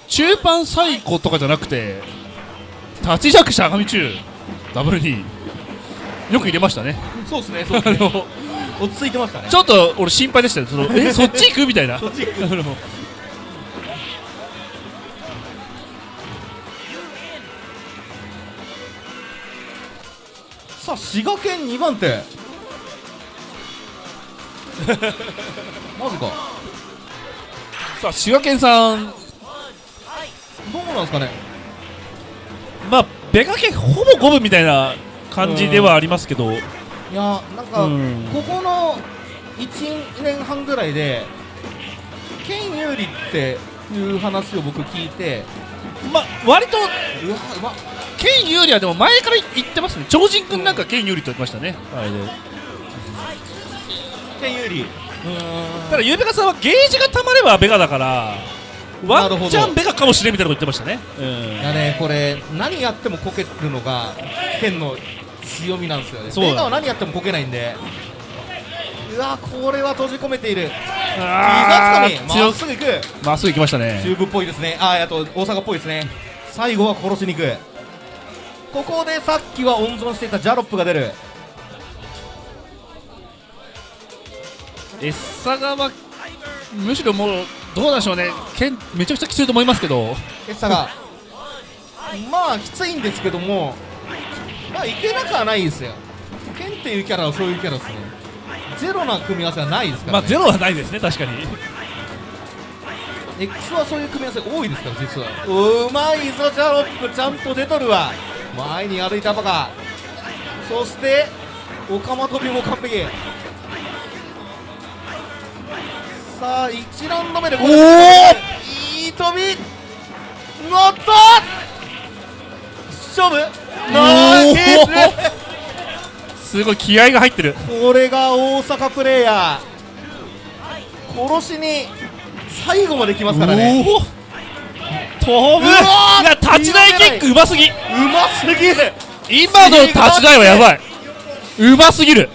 中盤最高とかじゃなくて立ち弱しゃがみ中ダブルによく入れましたね。そうですねそうあですね。の落ち着いてましたね。ちょっと俺心配でしたよ。そのえそっち行くみたいな。そっち行く。さあ滋賀県2番手 マジか。さあ滋賀県さん。どうなんですかね。まあベガ県ほぼ五分みたいな感じではありますけど。いやなんか、うん。ここの1年半ぐらいで県有利っていう話を僕聞いてまあ割とうわうま県有利はでも前から言ってますね。超人君なんか県有利と言ってましたね、あれで県有利ただゆうべかさんはゲージがたまればベガだからワンチャンベガかもしれんみたいなこと言ってましたね、いやねこれ何やってもこけるのが県の強みなんですよね。そうだ。ベガは何やってもこけないんで。うわこれは閉じ込めている。あ膝つかみま強っすぐ行く。まっすぐ行きましたね。中部っぽいですね。あーあと大阪っぽいですね。最後は殺しに行く。ここでさっきは温存していたジャロップが出るエッサがまむしろもうどうでしょうね。剣めちゃくちゃきついと思いますけど。エッサがまあきついんですけども。まあいけなくはないですよ。ケンっていうキャラはそういうキャラですね。ゼロな組み合わせはないですから、ね。まあゼロはないですね確かに。X はそういう組み合わせ多いですから実は。うまいぞジャロップちゃんと出とるわ。前に歩いたバカ。そしてオカマ飛びも完璧さあ1ラウンド目でこれいい飛び。乗った。勝負。ナイスすごい気合が入ってる。これが大阪プレイヤー。殺しに最後まで来ますからね。おお飛ぶ立ち台キックうますぎうますぎる。今の立ち台はやばい。うますぎる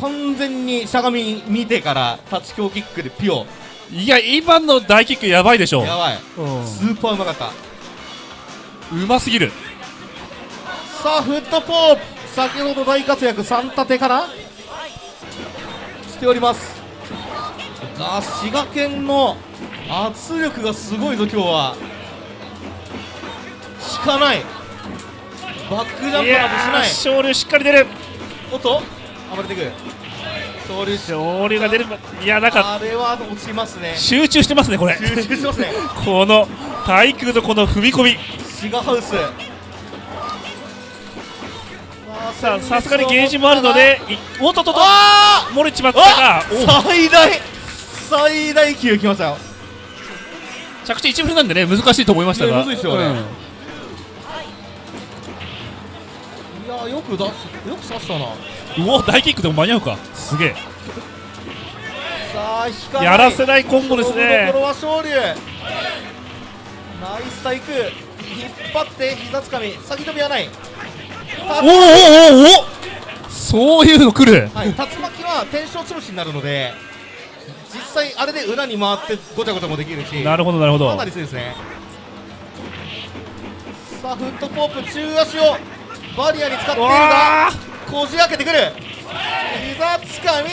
完全にしゃがみ見てから立ち強キックでピオいや今の大キックやばいでしょ。やばい。うん。スーパーうまかった。うますぎる。さあフットポープ。先ほど大活躍3立てかなしております。あ滋賀県の圧力がすごいぞ今日は。引かない。バックジャンプなどしない。いやー勝利しっかり出る。おっと暴れていく勝利し勝利が出るいやなんかあれは落ちますね。集中してますねこれ。集中してますね。この対空とこの踏み込み。シガハウス。さあさすがにゲージもあるのでいおっとっとっとあ漏れちまったがあ最大最大級きましたよ。お着地1分なんでね難しいと思いましたが。いやむずいっすよね。うん。いやよく出すよく刺したなうお大キックでも間に合うか。すげえ。さあ引かやらせないコンボですね。ころは昇竜ナイス対空引っ張って膝つかみ。先飛びはない。おおおおおおそういうの来る。はい、竜巻は天正潰しになるので実際あれで裏に回ってごちゃごちゃもできるしなるほどなるほど。かなり強いですね。さあフットポープ中足をバリアに使っているがわこじ開けてくる。膝つかみ。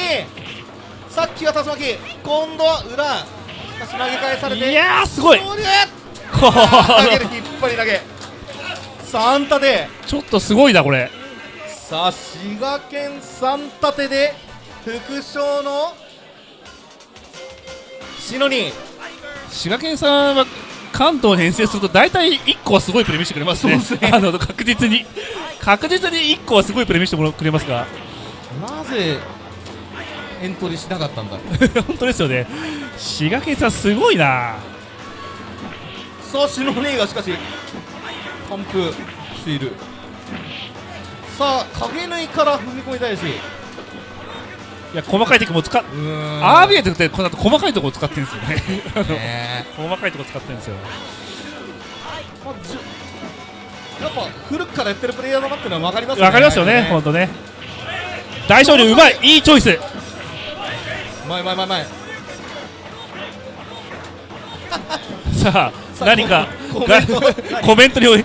さっきは竜巻。今度は裏。しかし投げ返されて。ーいやーすごい。投げる。の引っ張り投げ。3立て。ちょっとすごいなこれ。さあ滋賀県3立てで副賞の。篠に滋賀県さんは関東に遠征すると大体1個はすごいプレー見せてくれますね。すね。あの確実に。確実に1個はすごいプレー見せてくれますが。なぜエントリーしなかったんだ？本当ですよね。滋賀県さんすごいな。さあ篠にがしかし完封しているさあ影縫いから踏み込みたいしいや細かいテクも使っアービエイトってこの後細かいところを使ってるんですよね。細かいところ使ってるんですよ。まあじゅやっぱ古くからやってるプレイヤーだなっていうのは分かりますよね。わかりますよね本当ね。大勝利うまいいいチョイス。前前前前さあ何かコメントが コメントに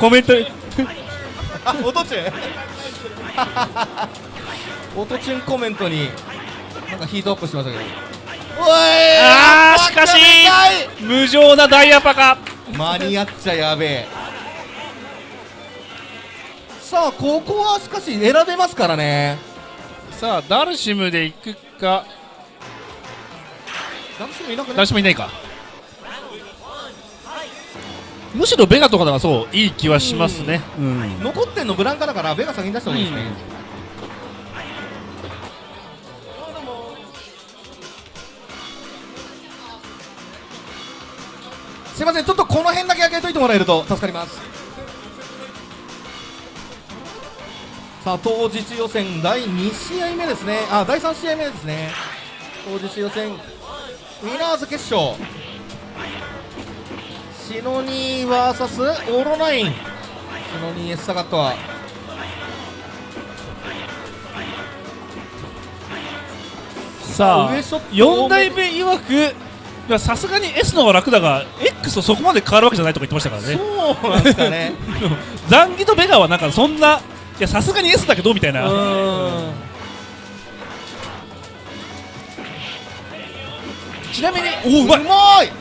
コメントに。あ音チュン音チュンコメントになんかヒートアップしましたけど。おいあーしかし無情なダイヤパカ。間に合っちゃやべえ。さあここはしかし選べますからね。さあダルシムで行くか。誰しもいなくダないルシムいないか。むしろベガとかだがそういい気はしますね。うん。残ってんのブランカだからベガ先に出した方がいいですね、すいませんちょっとこの辺だけ開けといてもらえると助かります。さあ当日予選第2試合目ですね。あ第3試合目ですね。当日予選ウィナーズ決勝。シノニー VS オーロナイン。シノニーエスサガットは。さあ上ショット4代目いやさすがに S の方が楽だが X とそこまで変わるわけじゃないとか言ってましたからね。そうなんですかね。ザンギとベガはなんかそんないやさすがに S だけどみたいな。ちなみにおおうまい。まい。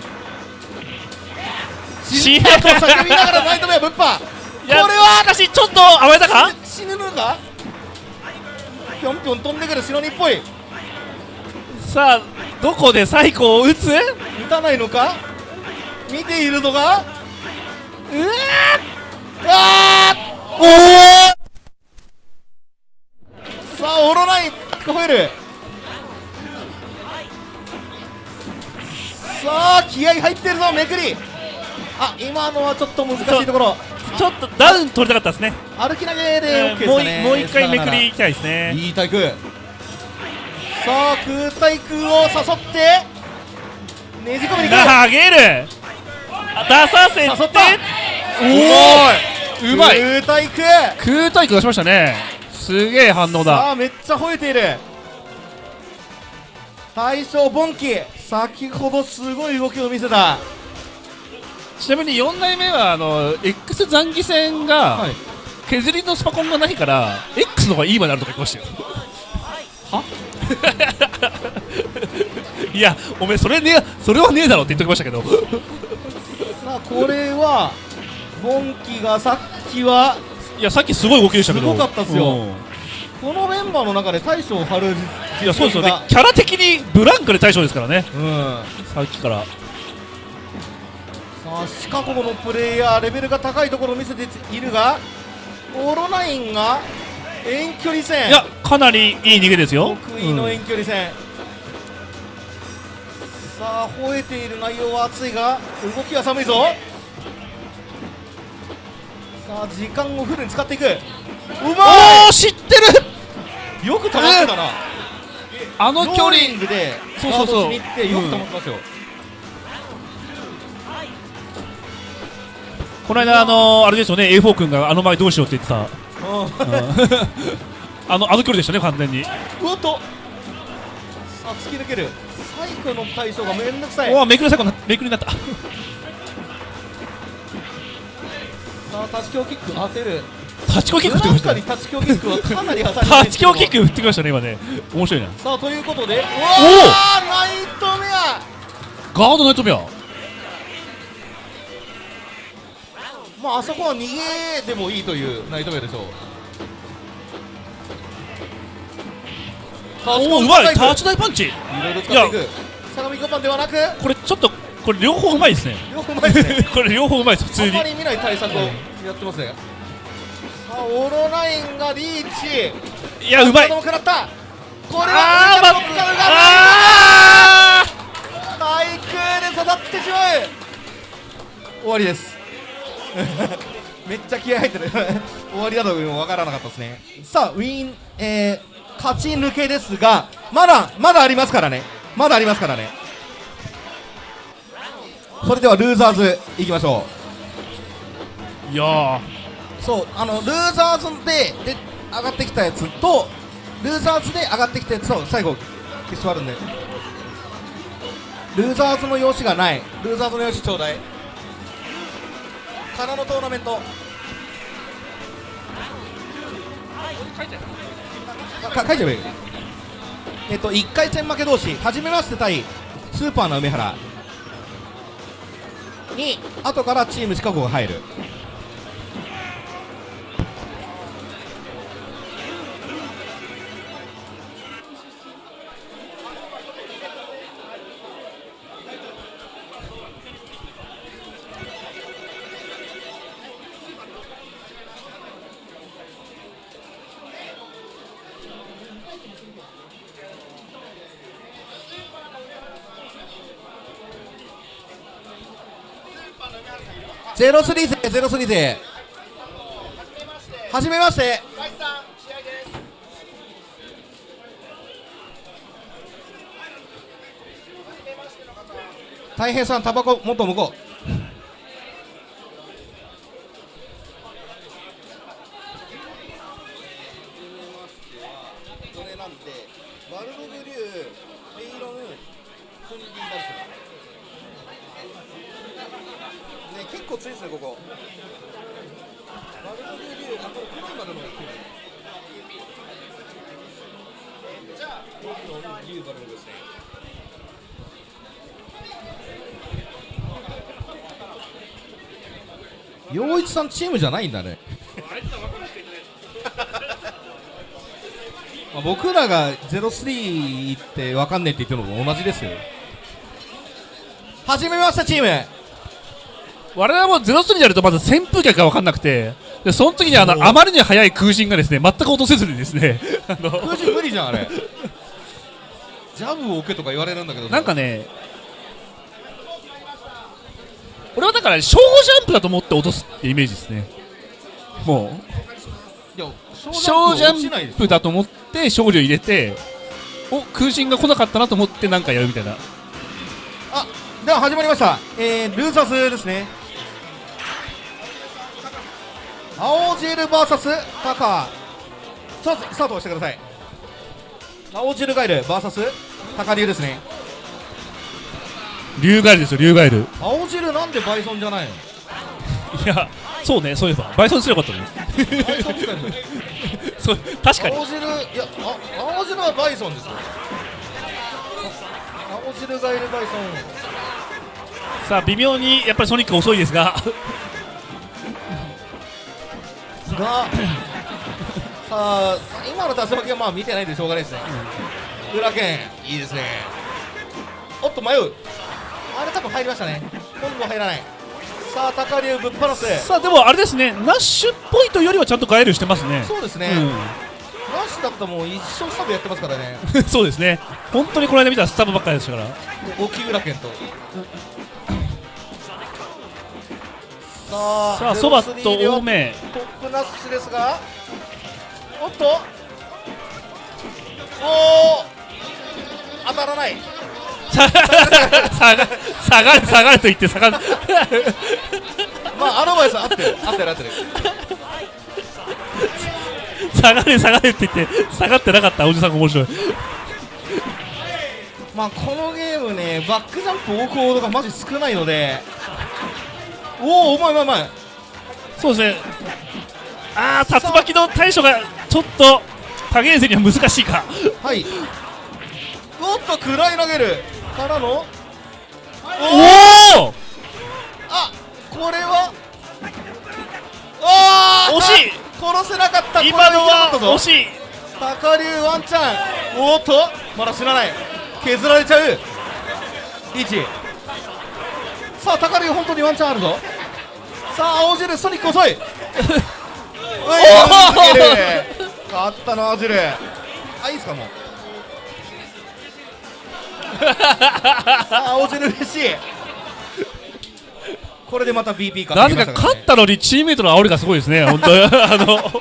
しと叫びながらナイトメアぶっぱ。これはしかしちょっと甘えたか？死ぬのかぴょんぴょん飛んでくるシノニーっぽいさあどこでサイコを打つ？打たないのか？見ているのか？うわー！あー！おおさあオロナイン聞こえるさあ気合入ってるぞめくり。あ今のはちょっと難しいところ。ちょっとダウン取りたかったですね。歩き投げで OK ですもうかねいもう一回めくりいきたいですね。いい対空さあ空対空を誘ってねじ込みに投げる。あ出させて。誘った。おおうまい。空対空。空対空出しましたね。すげえ反応だ。さあめっちゃ吠えている。大将ボンキ先ほどすごい動きを見せた。ちなみに4代目はあの X 残機戦が、はい。削りのスパコンがないから X の方がいいまであるとか言ってましたよ いやおめえそれねそれはねえだろって言っておきましたけど。さあこれはボンキがさっきはいやさっきすごい動きでしたけど。すごかったっすよ。うん。このメンバーの中で大将を張るいやそうですよね。がキャラ的にブランクで対象ですからね。うん。さっきから。さあシカゴのプレイヤーレベルが高いところを見せているがオロナインが遠距離戦。いやかなりいい逃げですよ。得意の遠距離戦、さあ吠えている内容は熱いが動きは寒いぞ。さあ時間をフルに使っていく。うおまお知ってる！いよく保ってたな、あの距離ングでそうそうそう。よく保ってますよ、この間あのあれですよね A4 君があの前どうしようって言ってた。うん あのあの距離でしたね完全に。うわっと。さあ突き抜ける。サイクの対象がめんどくさい。おおめくり最後なめくりになった。さあ立ち強キック当てる。タチコキック振ってきましたね。に立ち強キックはかなり当たりタチキョキック振ってきましたね今ね。面白いな。さあということで。おー。ナイトメア。ガードナイトメアまああそこは逃げでもいいというナイトメアでしょうさあおおうまい。タッタチ大パンチ。いろいろ使っていく。相模五番ではな？くこれちょっとこれ両方うまいですね。両方前ですね。これ両方うまいです普あ通に。んまり見ない対策をやってますね。さあオロナインがリーチ。いやうまい。これあはーまあ対空で育ってしまう。終わりです めっちゃ気合入ってる。終わりだともわからなかったですね。さあウィン、えー勝ち抜けですがまだまだありますからね。まだありますからね。それではルーザーズいきましょいやー。うそうあのルーザーズでで上がってきたやつとルーザーズで上がってきたやつと最後決勝あるんで。ルーザーズの用紙がない。ルーザーズの用紙ちょうだいからのトーナメント。あか書いちゃえばいい。えっと1回戦負け同士初めまして対スーパーな梅原。に後からチームシカゴが入るゼロスリー勢ゼロスリー勢はじめまして。大平さんタバコもっと向こう。これなんでワルドブリューペイロンフンディバルスね結構強いですねここ。ワルドブリューあと黒い丸のが強いじゃあ僕のリューバルですね陽一さんチームじゃないんだね。まあ僕らが03って分かんねえって言ってるのと同じですよ。始めましたチーム我々もゼロスにやるとまず扇風客が分かんなくて。でその時にあのあまりに速い空振がですね全く落とせずにですね。あの空中無理じゃんあれ。ジャブを受けとか言われるんだけどなんかね俺はだから小ジャンプだと思って落とすってイメージですね。もいやう小小ジャンプだと思って勝利を入れてお空振が来なかったなと思ってなんかやるみたいな。あでは始まりました、えー、ルーサスですね青汁 VS タカさあスタートしてください。青汁ガイル VS タカ流ですね。竜ガエルですよ竜ガエル。青汁なんでバイソンじゃないの？いやそうねそういえば。バイソンすればよかったね。そう確かに。青汁いやあ青汁はバイソンですよ。あ青汁ガイルバイソさあ微妙にやっぱりソニック遅いですが。ンがさあ今の竜巻はまあ見てないんでしょうがないですね、裏剣いいですね。おっと迷う。あれ多分入りましたね。今度は入らない。さあ高龍ぶっ放すさあでもあれですね。ナッシュっぽいとよりはちゃんとガエルしてますね。そうですね、ナッシュだったらもう一生スタブやってますからね。う んそうですね。本当にこの間見たらスタブばっかりでしたから。沖浦健とさあさあそばと03では多めトップナッシュですが。おっと。おお当たらない。下が下が下がる下がると言って下がる。まあアドバイス合ってる。合ってる合ってる。下がる下がるって言って下がってなかったおじさんが面白い。まあこのゲームねバックジャンプ大久保がマジ少ないのでおおうまいうまいうまいそうですね。ああ竜巻の対処がちょっと影遠征には難しいか。はい。おっと暗い投げるからの。おおあこれは？あー惜しい。殺せなかった。今のは惜いしい。高龍ワンチャン。おっとまだ死なない。削られちゃう。リーチさあ高龍本当にワンチャンあるぞ。さあ青汁ソニック遅い。おい逃げる。勝ったの青汁。あいいですかもう。あ青汁嬉しい。これでまた BP かなぜか勝ったのにチームメイトの煽りがすごいですね本当。に あの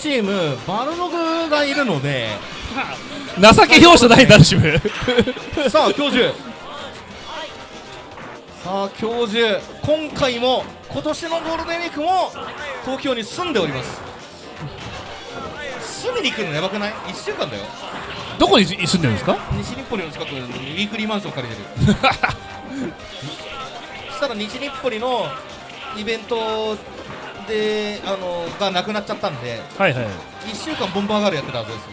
チームバルログがいるので。情け容赦ないダルシム。さあ教授。さあ教授。今回も今年のゴールデンウィークも東京に住んでおります。住みに来るのやばくない？1週間だよ。どこに住んでるんですか？西日暮里の近くにウィークリーマンション借りてる。そしたら西日暮里のイベントであのがなくなっちゃったんではいはい。1週間ボンバーガールやってたはずです。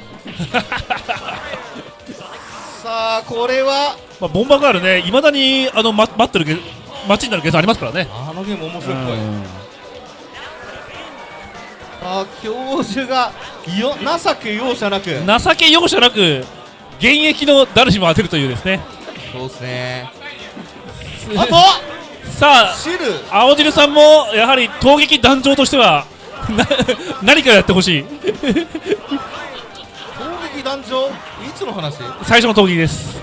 さあこれは？まあ、ボンバーガールねいまだにあの、ま、待ってるゲ街になるゲームありますからね。あのゲーム面白い。っぽいうん。あ教授がよ情け容赦なく。情け容赦なく現役のダルシムを当てるというですね。そうですね。あとさあ青汁さんもやはり攻撃団長としてはな何かやってほしい？攻撃団長？いつの話？最初の闘技です。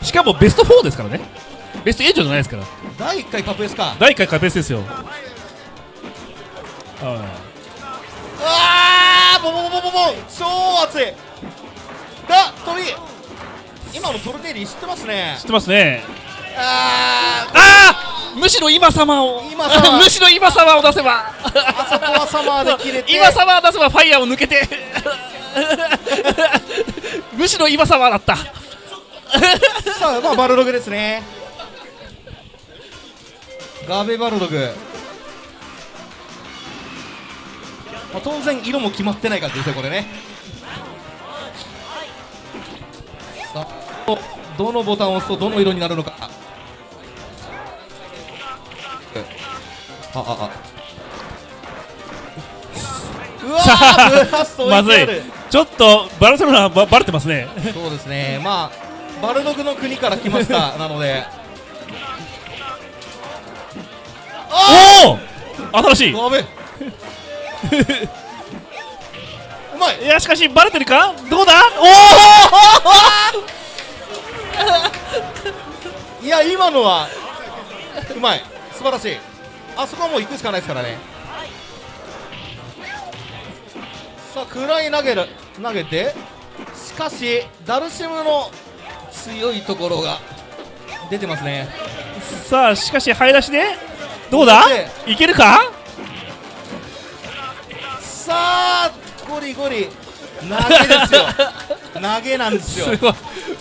しかもベスト4ですからね。ベスト8じゃないですから。第1回カップエスか。第1回カペースですよ。はうわーボボボボボボ。超熱い。だ飛び今のトルテーリ知ってますね。い知ってますね。あー。ああむしろ今様を。今様。むしろ今様を出せば。あそこはサマーで切れて。今様を出せばファイヤーを抜けて。むしろ今様だった。さあまあバルログですね。ガーベバルログ、まあ、当然色も決まってない感じですよこれねどどのボタンを押すとどの色になるのか。ああああ。うわまずい。ちょっとバルセロナばバレてますね。そうですね、まあ、バルドグの国から来ました、なので、おお新しい。やべえうまい。いやしかしバレてるか？どうだ？いや、今のは、うまい、素晴らしい、あそこはもう行くしかないですからね。さあ、暗い投げる投げて、しかし、ダルシムの強いところが出てますね。おさあしかし早出しでどうだ？でいけるか？さあ、ゴリゴリ、投げですよ、投げなんですよ。す。ごい。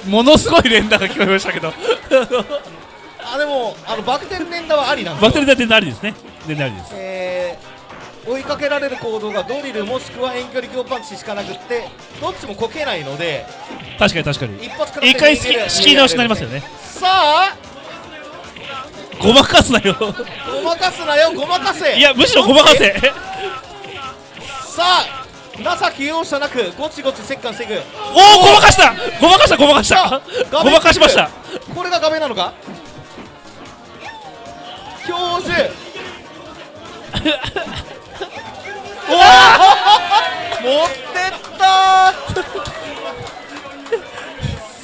ものすごい連打が聞こえましたけど。あでもあのバク転連打はありなんですよ。バクテリア全然ありですね？全然ありです？えー追いかけられる行動がドリルもしくは遠距離強パンチしかなくってどっちもこけないので確かに確かに。一発から一回仕切り直しになりますよね。さあごまかすなよ。ごまかすなよごまかせ。いやむしろごまかせ。さあ情け容赦なくゴチゴチ折檻していく。おおごまかした。ごまかしたごまかしさたあごまかしました。これが画面なのか？教授。おお持ってった。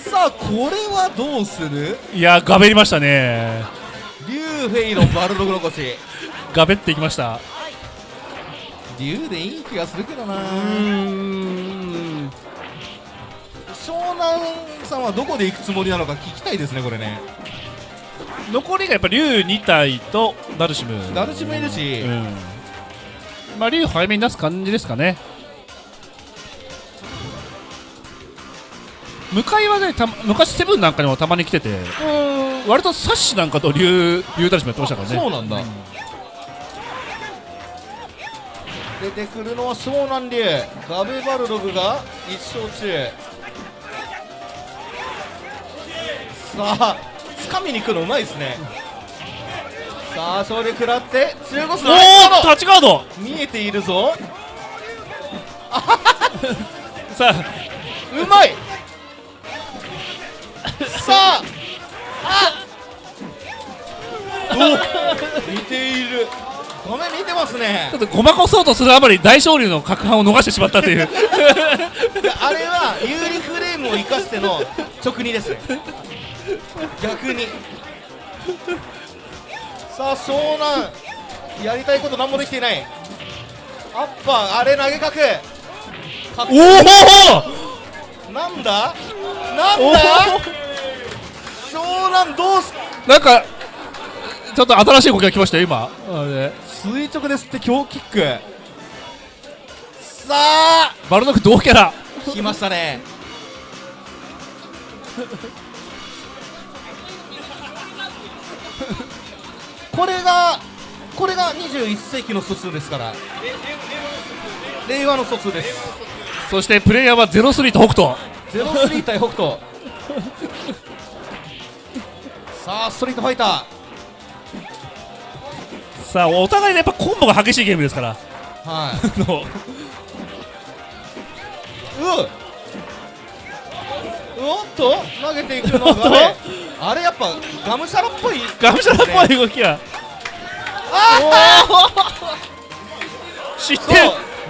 さあこれはどうする？いやガベりましたね。竜フェイロンバルドグロコシガベっていきました竜でいい気がするけどな。うん。湘南さんはどこで行くつもりなのか聞きたいですねこれね。残りがやっぱ竜2体とダルシムダルシムいるし、うん。まあ竜早めに出す感じですかね。向かいはねた昔セブンなんかにもたまに来てて割とサッシなんかと竜竜ダルシムやってましたからね。そうなんだ、出てくるのは湘南竜ガベバルログが1勝中。さあ掴みに来るのうまいですね。さあ勝利食らって中国のおおタッチガード。見えているぞ。さあ。うまい。さあ。あお。見ている画面見てますね。ちょっとごまかそうとするあまり大勝利の角半を逃してしまったという。あれは有利フレームを生かしての直二ですね。逆に。さあ湘南。やりたいこと何もできていない。アッパーあれ投げかくかっこおおなんだ？なんだ？湘南どうす？なんかちょっと新しい動きが来ましたよ今。あれ垂直ですって強キック。さあ。バルノック同キャラ。来ましたね。これがこれが21世紀の疎通ですから。令和の疎通です。そしてプレイヤーは03と北斗。03対北斗。さあストリートファイターさあお互いねやっぱコンボが激しいゲームですから。はい。あの。うおっと投げていくのが。ねあれやっぱガムシャラっぽい。ガムシャラっぽい動きが。知ってる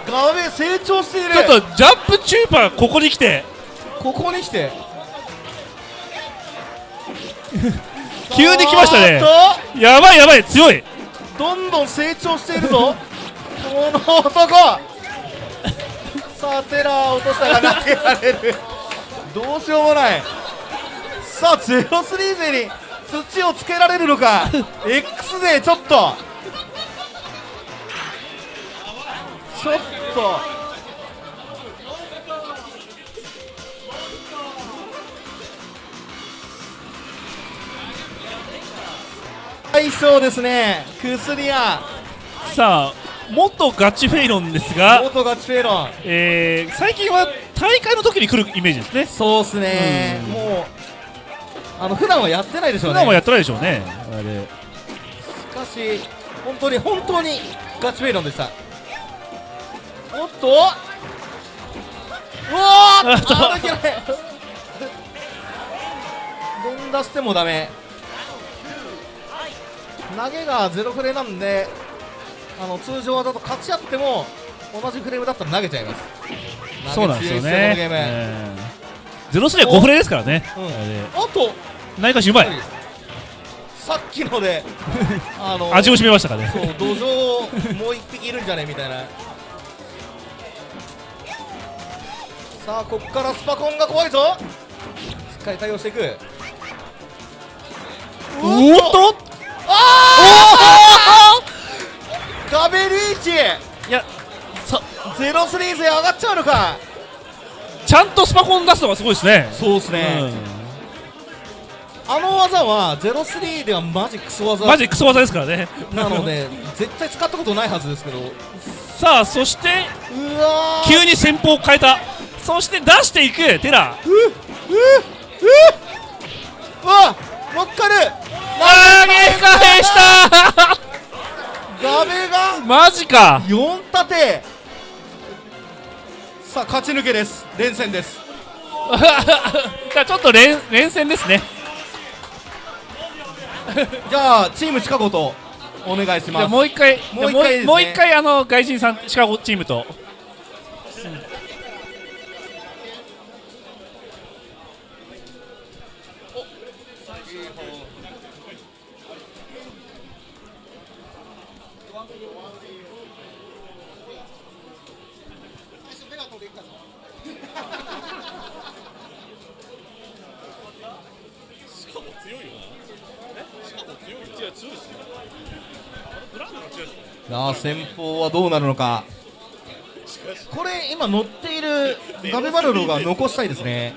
ガメ成長している。ちょっとジャンプチューパーここに来て。ここに来て。急に来ましたね。やばいやばい強い。とどんどん成長しているぞ。この男。さあテラー落としたが投げられる。どうしようもない。さあゼロスリー勢に土をつけられるのか。X 勢ちょっと。ちょっと。はいそうですね。薬屋。さあ元ガチフェイロンですが、元ガチフェイロン。えー、最近は大会の時に来るイメージですね。そうっすね。うん。もうあの普段はやってないでしょうね。普段はやってないでしょうね。あれ。しかし本当に本当にガチフェイロンでした。おっと。うわー。あっと。あ抜けない連打してもダメ投げがゼロフレなんであの通常技と勝ち合っても同じフレームだったら投げちゃいます。そうなんですよね。ゼロスリーは5フレですからね。うん。あと内科しうまい。さっきので あの味を占めましたからね。そう土壌もう一匹いるんじゃねみたいな。さあこっからスパコンが怖いぞ。しっかり対応していく。おっとガベリーチ!いやさゼロスリー勢上がっちゃうのか!ちゃんとスパコン出すのがすごいですね。そうですうん。あの技はゼロスリーではマジクソ技。マジクソ技ですからね。なので絶対使ったことないはずですけど。うさあそして急に戦法を変えた。そして出していくテラ。うわ乗っかる投げ返した。ガベがマジか。4立て。さあ勝ち抜けです。連戦です。じゃあちょっと連連戦ですね。じゃあチームシカゴとお願いします。もう一回もう一回ね。もう一回あの外人さんシカゴチームとさあ先方はどうなるのか。これ今乗っているガベバルロが残したいですね。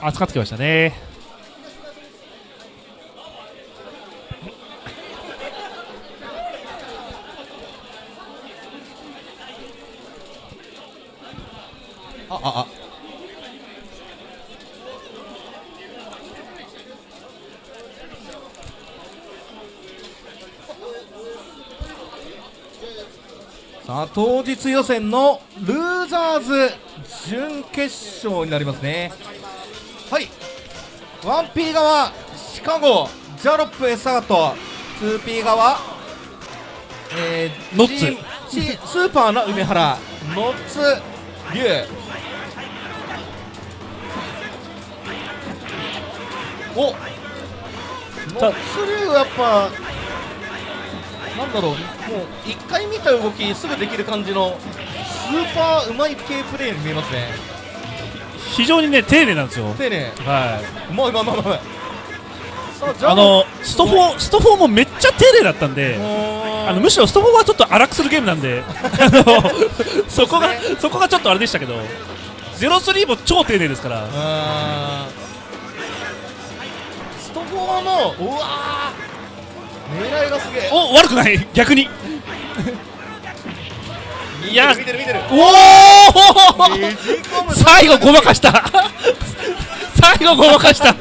熱かってきましたね。ああ。あさあ当日予選のルーザーズ準決勝になりますね。はい。1P 側シカゴジャロップエスタガット 2P 側えーノッツ。スーパーな梅原。ノッツ龍お。ノッツ龍やっぱなんだろう。もう一回見た動きすぐできる感じのスーパーうまい系プレーに見えますね。非常にね丁寧なんですよ。丁寧。はうまいうまいうまいうまいさあのスト4スト4もめっちゃ丁寧だったんであのむしろスト4はちょっと荒くするゲームなんで。あのそこがそこがちょっとあれでしたけど03も超丁寧ですから。スト4のうわー。狙いがすげえ。お悪くない。逆に。いや見てる見てる。おお最後ごまかした。最後ごまかした。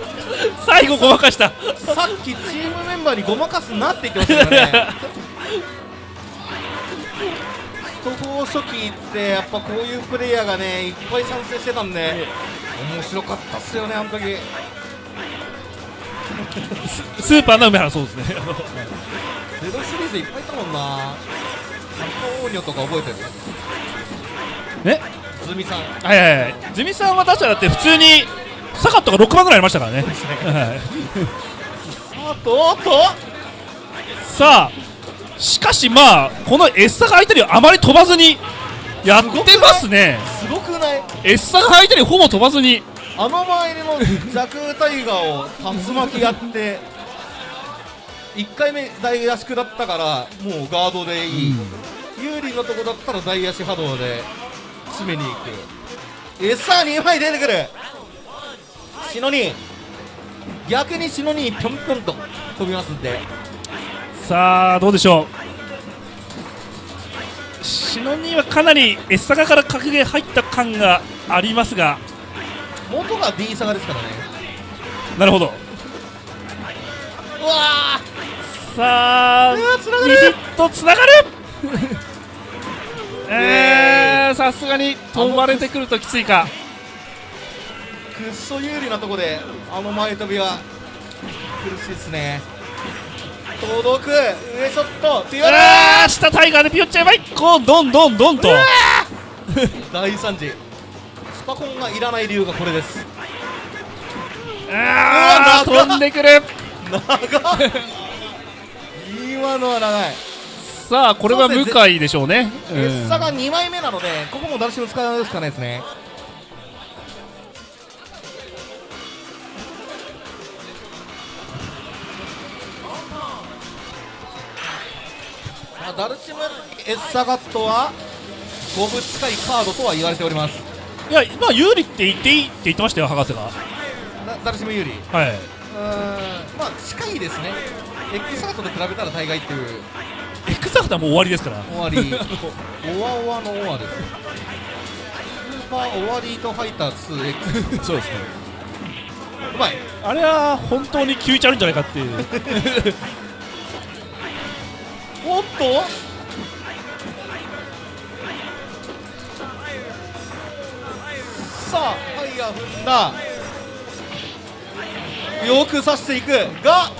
最後ごまかした。さっきチームメンバーにごまかすなって言ってましたからねスト4初期ってやっぱこういうプレイヤーがねいっぱい参戦してたんで面白かったっすよねあの時。スーパーの梅原そうですね。ゼロシリーズいっぱいいたもんな。ハンオーニョとか覚えてる？ねズミさん。はいはいはい。ズミさんは確かだって普通にサカットが6番ぐらいありましたからね、はい。あとおっと。さあしかしまあこのエッサが相手にあまり飛ばずにやってますね。すごくない？エッサが相手にほぼ飛ばずに。あの前の弱タイガーを竜巻やって1回目大足だったからもうガードでいい、有利のとこだったら大足波動で詰めに行く。餌2枚出てくる。シノニ逆にシノニぴょんぴょんと飛びますんでさあどうでしょう。シノニーはかなりエッサガから格ゲー入った感がありますが。元が D サガですからね。なるほど。うわさあつなが2るヒットつながる。え。ー、さすがに飛ばれてくるときついか。ーくっそ有利なとこであの前飛びは苦しいですね届く。上ショット。強い。あー下タイガーでピヨっちゃえばい。こうどんどんどんと。大惨事スパコンがいらない理由がこれです。あーうわ長っ飛んでくる。長っ。今のは長いさあこれは向井でしょうね。エッサが2枚目なのでここも誰しも使うしかないですねさあダルシムエッサガットは5分近いカードとは言われております。いやまあ有利って言っていいって言ってましたよ博士が。だダルシム有利？うはい。ーんまあ近いですね。エックサガットと比べたら大概っていう。エクサフターもう終わりですから。終わり。オワオワのオワですスーパー終わりとファイター 2X そうですね。うまい。あれは本当に9ちゃるんじゃないかっていう おっと？さあファイヤー踏んだ。よく刺していく。が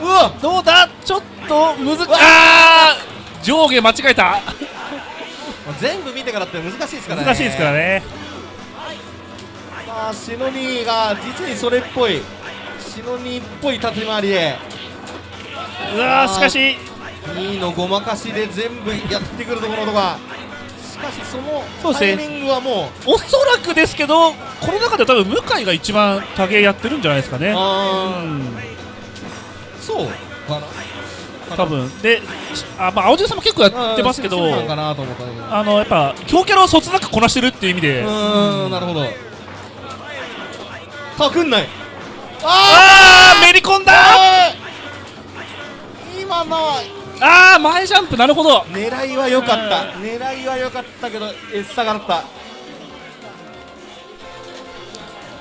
うわどうだ？ちょっとむずあー！上下間違えた。全部見てからって難しいですからね。難しいですからね。さあシノニーが実にそれっぽい。シノニーっぽい立ち回りで。うわーしかし2位のごまかしで全部やってくるところとか。しかしそのタイミングはもう。おそらくですけどこの中で多分向井が一番多芸やってるんじゃないですかね。そうかな。多分。であまあ青汁さんも結構やってますけどあのやっぱ強キャラをそつなくこなしてるっていう意味で。うーん。なるほど。かくんない。あーめり込んだ。今のはあー前ジャンプなるほど。狙いは良かった。狙いは良かったけどエッサがだった。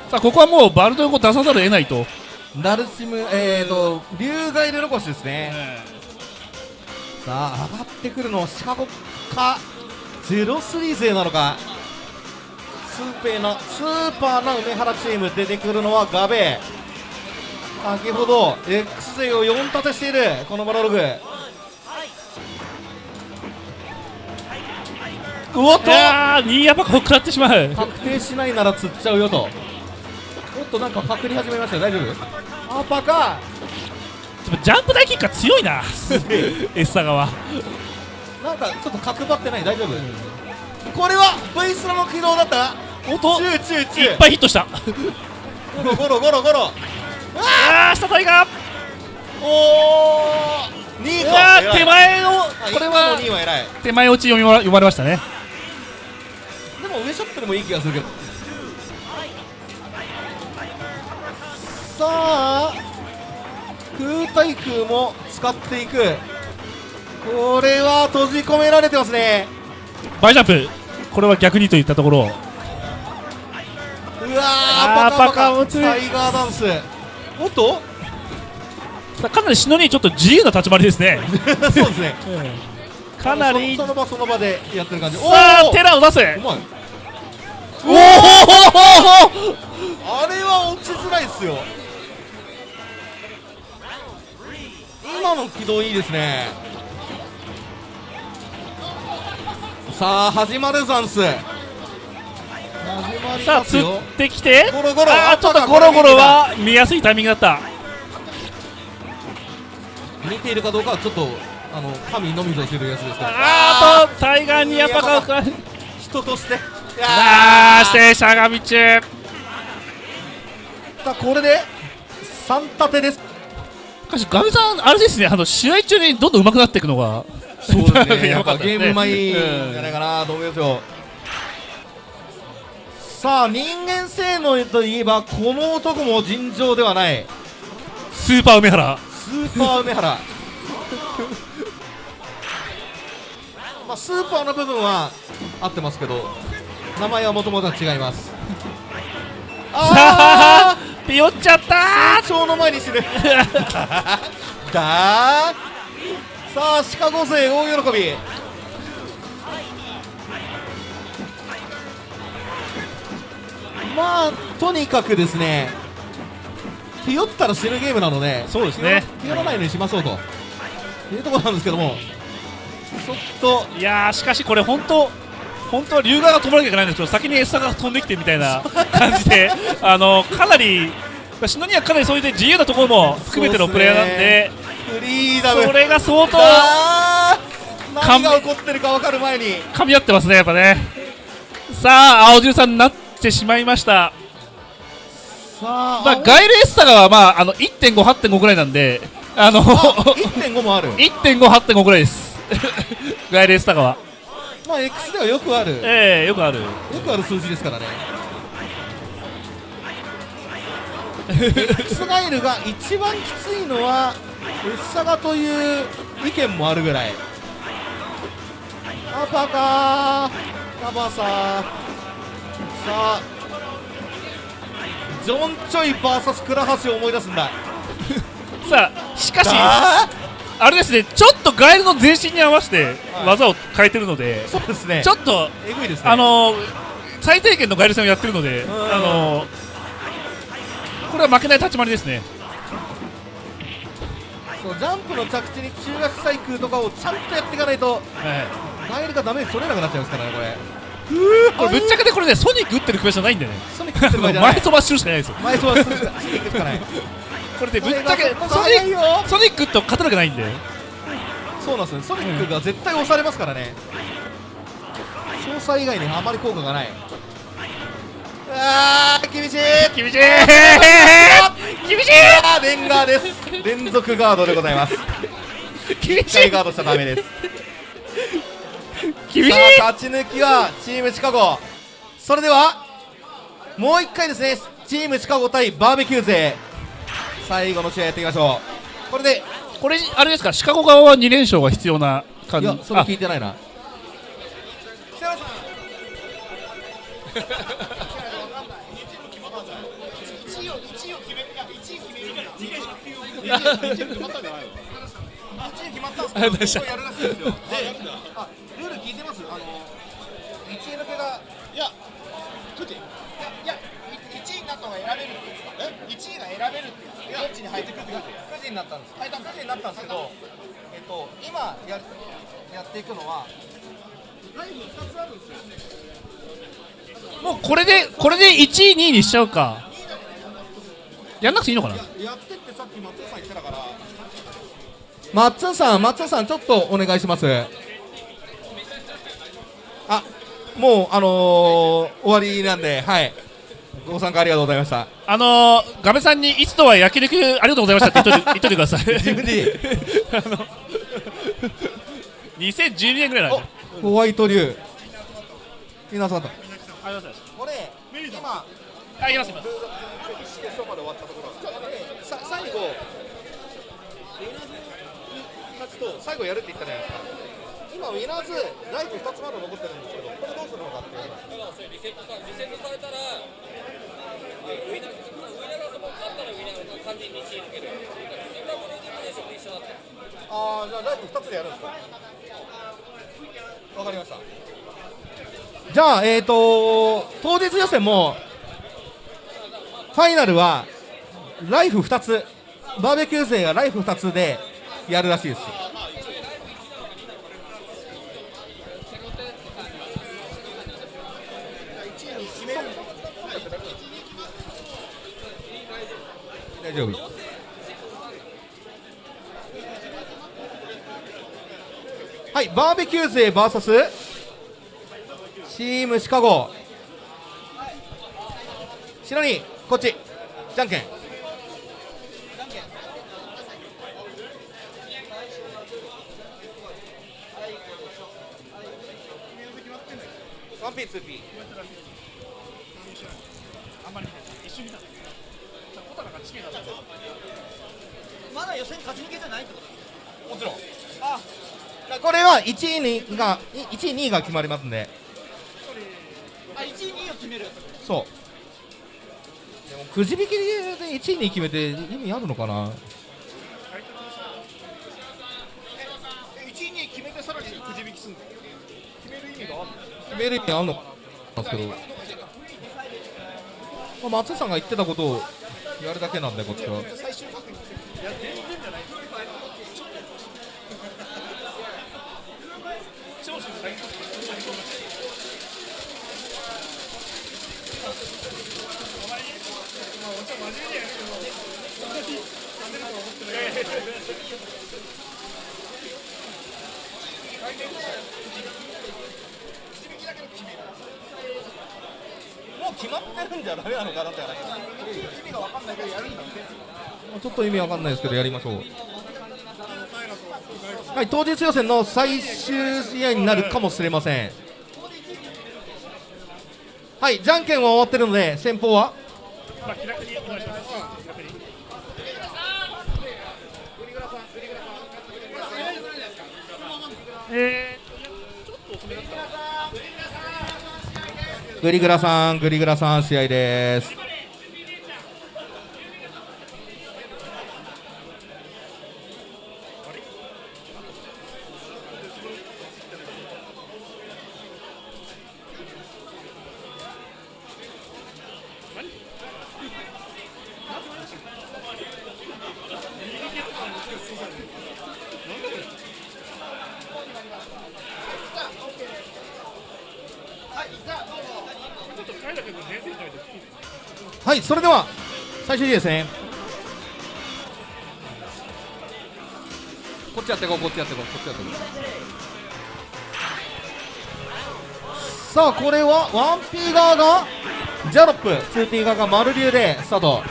さあここはもうバルト横出さざるを得ないと。ダルシムえーと竜ガイルロコシですね。さあ上がってくるのはシカゴかゼロスリー勢なのか。スーペーなスーパーな梅原チーム出てくるのはガベ。先ほど X 勢を4立てしているこのバラログおっと。いやーニーアパカを食らってしまう。確定しないなら釣っちゃうよと。おっとなんかパクり始めましたよ。大丈夫？アパカ。でもジャンプ大キックが強いな。エッサガはなんかちょっと角張ってない？大丈夫？これは V スラの軌道だった？おっと。チューチューチュー。いっぱいヒットした。ゴロゴロゴロゴロ。あー下タイガー。おー。2位うわかー手前のあこれは2位は偉い。手前落ち読み読まれましたね。でも上ショットでもいい気がするけど。さあ空対空も使っていく。これは閉じ込められてますね。バイジャンプ。これは逆にといったところ。うわーパカパカタイガーダンス。おっと？かなりシノにちょっと自由な立ち回りですね。そうですね。かなりそその場その場でやってる感じ。さあおー！テラを出せうまいおおあれは落ちづらいっすよ。今の軌道いいですね。さあ始まるザンス始まりさあ釣ってきて。ゴロゴロあーちょっとゴロゴロは見やすいタイミングだった。見ているかどうかはちょっとあの神のみぞ知るやつですけどあーとタイガーにやっぱかか人としてあーしてしゃがみ中さあこれで3立てです。しかしガミさんあれですねあの試合中にどんどん上手くなっていくのが。そうですね。ややっぱばかったですね。ゲーム前。じゃないかなと思いますよ。さあ人間性能といえばこの男も尋常ではない。スーパー梅原。スーパー梅原。まあスーパーの部分は合ってますけど名前はもともとは違います。さああピヨっちゃったあ超の前に死ぬ。だー。さあシカゴ勢大喜び。まあとにかくですねひよったら死ぬゲームなのでそうですね。ひよらないようにしましょうと。いうところなんですけどもちょっといやーしかしこれ本当本当は龍河が飛ばなきゃいけないんですけど先にエッサが飛んできてみたいな感じであのかなりシノにはかなりそういう自由なところも含めてのプレイヤーなんでフリーダム。それが相当何が起こってるか分かる前に。噛み合ってますねやっぱね。さあ青汁さんになってしまいました。まあ、ガイルエッサガは、まあ、あの1.5、8.5ぐらいなんで、あのあ1.5もある。1.5、8.5ぐらいです、ガイルエッサガは。まあ X ではよくある。よええよくある。くある数字ですからね。X ガイルが一番きついのはエッサガという意見もあるぐらい。アパカー。カバサー。さあ。ジョン・チョイ VS 倉橋を思い出すんだ。さあ、しかし、ああれですね、ちょっとガイルの全身に合わせてはい。技を変えてるので、そうですね。ちょっと、えぐいですね。あの最低限のガイル戦をやってるので、ん。あのこれは負けない立ち回りですね。そうジャンプの着地に中学細工とかをちゃんとやっていかないとはい。ガイルがダメージ取れなくなっちゃいますからねこれ。これぶっちゃけでこれね、ソニック打ってるクエストないんでね、ソニックってる場合じゃない。前飛ばしするしかないですよ。前そうはするしかないこれでぶっちゃけソニックソニックと勝てるわけないんで。そうなんですね。ソニックが絶対押されますからね。操作以外にあまり効果がない。あー厳しい。厳しい。厳しあーレンガーです。連続ガードでございます。い。厳一回ガードしちゃダメです。厳しい。さあ勝ち抜きはチームシカゴ。それではもう一回ですね。チームシカゴ対バーベキュー勢最後の試合やっていきましょう。これでこれあれですか？シカゴ側は2連勝が必要な感じ？いやそれあ。聞いてないな。ありがとうございましたやるらしいですよ いてます。あの、一位抜けが。いや、ちょっと、いや、いや、1位になった方が選べるって言ってた。1位が選べるって言ってた。どっちに入ってくるって言ってた。9時になったんです。はい、9時になったんですけど、えっと、今やるやっていくのは、ライブ2つあもうこれでこれで1位2位にしちゃうか。やんなくていいのかな？やってってさっき松尾さん言ってたから。松尾さん松尾さんちょっとお願いします。あもうあのー、終わりなんではいご参加ありがとうございました。あのー、ガメさんにいつとは焼肉ありがとうございましたって言っといて 言っといてください。自分であの2012年ぐらいホワイト竜皆さんと。ありがとうございこれ今。あいますいます。まで終わったところさ最後ウィナーズ勝ちと最後やるって言ったじゃないですか。今ウィナーズライフ2つまだ残ってるんですけどこれどうするのかっていリセットされたらああじゃあライフ2つでやるんですか？わかりました。じゃあえっ、ー、と当日予選もファイナルはライフ2つ。バーベキュー勢がライフ2つでやるらしいです大丈夫はいバーベキュー勢 VS チームシカゴ。白にこっち。じゃんけん。ワンピーツーピーあんまり一緒にいた小高がチキンだったまだ予選勝ち抜けじゃないってこともちろん。あこれは1位にが1位2位が決まりますんで。あ1位2位を決める。そう。でもくじ引きで1位に決めて意味あるのかな？1位2位決めてさらにくじ引きすんの？決める意味があるの決める意味あるのかな？です。けど、まあ、松井さんが言ってたことをやるだけなんでこっちは最終確認いや全然じゃない長州最高もう決まってるんじゃダメなのかなって話。意味が分かんないけどやるんだってちょっと意味わかんないですけどやりましょう。はい当日予選の最終試合になるかもしれません。はいじゃんけんは終わってるので先方は？まあ気楽にお願いします気楽にえグリグラさんグリグラさん試合ですはいそれでは最終日ですねこっちやっていこうこっちやっていこうこっちやっていこう。さあこれは 1P 側がジャロップ 2P 側が丸流でスタート。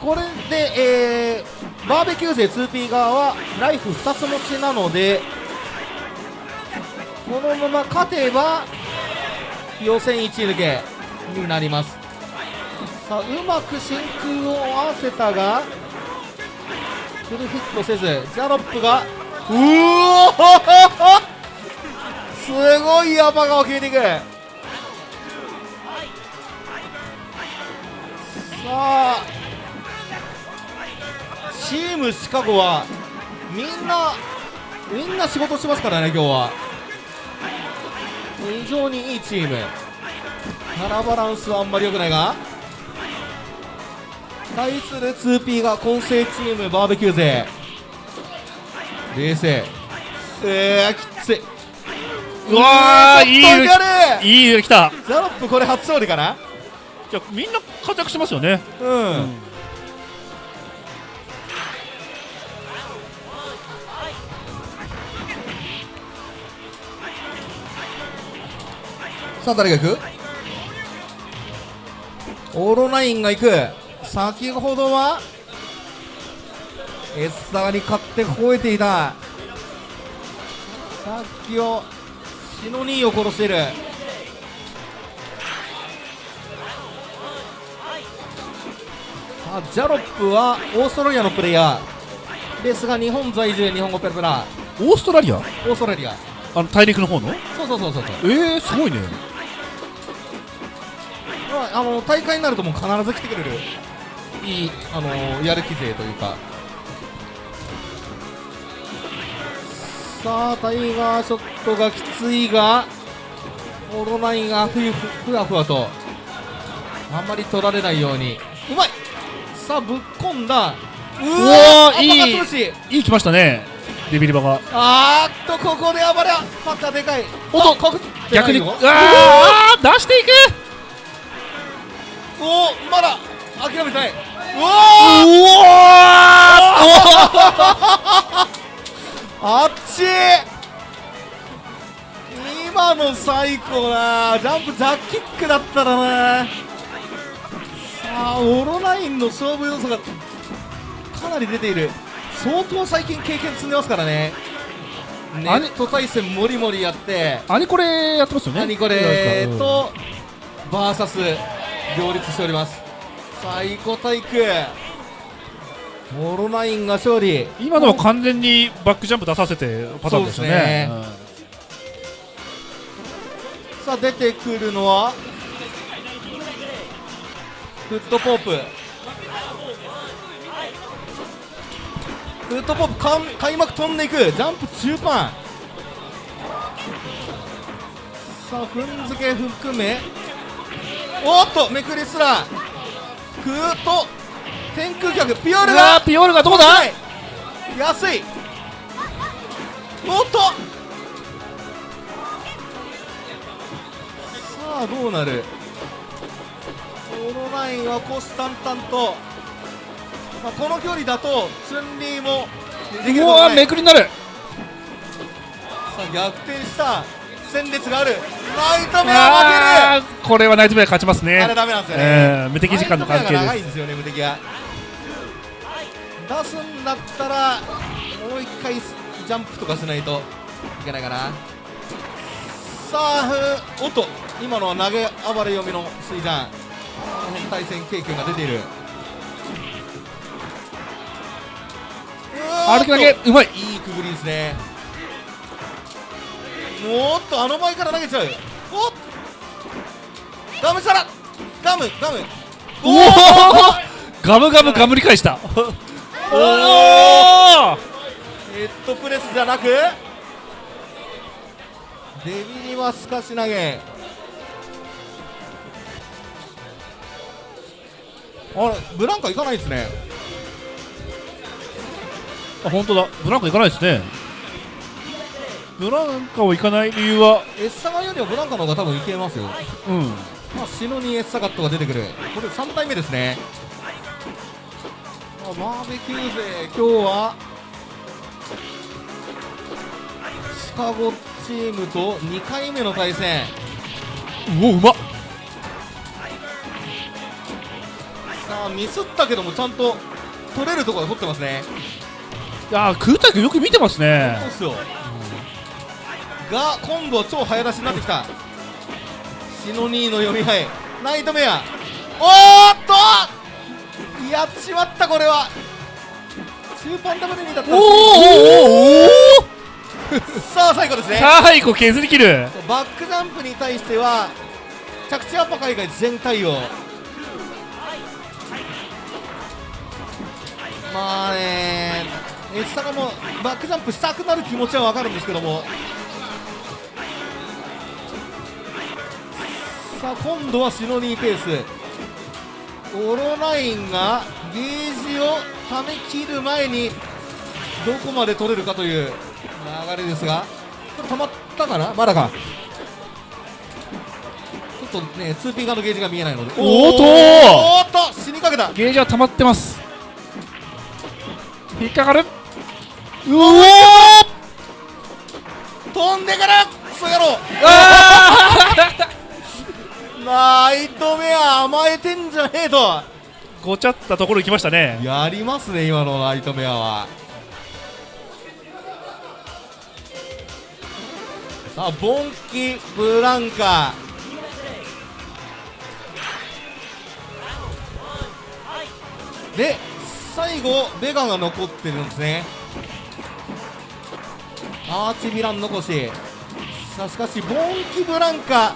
これで、えー、バーベキュー勢 2P 側はライフ2つ持ちなのでこのまま勝てば予選1位抜けになりますさあうまく真空を合わせたがフルヒットせずジャロップがうおすごい山が決めていくさあチームシカゴはみんなみんな仕事しますからね今日は。非常にいいチーム。カラバランスはあんまり良くないが。対する 2P が混成チームバーベキュー勢。冷静。えー、きつい。うわーいいいい揺れ来た。ジャロップこれ初勝利かな？じゃあみんな活躍してますよね。うん、さあ誰が行く？オーロナインが行く先ほどはエッサーに勝って吠えていた。さっきをシノニーを殺している。さあジャロップはオーストラリアのプレイヤー。ですが日本在住日本語ペラペラオーストラリア？オーストラリア。あの大陸の方の？そうそうそうそうそう。えー、すごいね。まあ、あの大会になるともう必ず来てくれるいいあのやる気勢というか。さあタイガーショットがきついがオーロナインがふゆふふわふわとあんまり取られないように。うまい！さあぶっ込んだ。ううわわーいい。いい来ましたね。デビリバが。あーっとここで暴れパカでかい。おっと逆に。うわー出していく。おおまだ諦めてないあっち今の最高なジャンプジャッキックだったらなさあオロナインの勝負要素がかなり出ている。相当最近経験積んでますからね。ネット対戦もりもりやって。兄これやってますよね。何これとバーサス両立しております最高体育オロナインが勝利。今のは完全にバックジャンプ出させてパターンですよね。そうさあ出てくるのはフットポップ。フットポップかん開幕飛んでいく。ジャンプ中盤。さあ踏んづけ含め。おっとめくりすらぐーっと天空脚ピオールが。ーピオールがどうだ？はい。安い。おっと。さあどうなる？このラインは虎視眈々と、まあ、この距離だとツンリーもうわめくりになる。さあ逆転した戦列がある。ナイトメアあーこれはナイトメア勝ちますね。負けるあれダメなんですよね、えー無敵時間の関係で長いんですよね無敵が出すんだったらもう一回ジャンプとかしないといけないかな。さあふおっと今のは投げ暴れ読みのスイジャンこの辺対戦経験が出ている。歩き投げうまい。いいくぐりですねおっとあの前から投げちゃうおっ。ガムサラガムガム。おおガムガムガムり返した。おおヘッドプレスじゃなく。デビリはすかし投げ。あれブランカ行かないですね。あ本当だ。ブランカ行かないですねブランカを行かない理由は？エッサガよりはブランカの方が多分いけますよ。うん。まあシノにエッサガットが出てくる。これ3体目ですね。あバーベキュー勢今日はシカゴチームと2回目の対戦。うおうまっ。さあミスったけどもちゃんと取れるところで取ってますね。いやー空太君よく見てますね。そうっすよ、が今度は超早出しになってきた。シノニーの読み合いナイトメア。おーっと！やっちまったこれは。中盤ダブルにだったおーおーおー さあ最後ですね。最後削り切る。バックジャンプに対しては着地アッパー海外全対応。まあねエッサガもバックジャンプしたくなる気持ちは分かるんですけどもさあ今度はシノニーペース。オロナインがゲージをため切る前にどこまで取れるかという流れですがこれ止まっったかな？まだか。ちょっとね 2P 側のゲージが見えないので。おーっとおーっと死にかけた。ゲージは溜まってます。引っかかる。うお飛んでからクソ野郎 ナイトメア甘えてんじゃねえと。ごちゃったところ行きましたね。やりますね今のナイトメアは。さあボンキブランカ。で最後ベガが残ってるんですね。アーチヴィラン残し。さあしかしボンキブランカ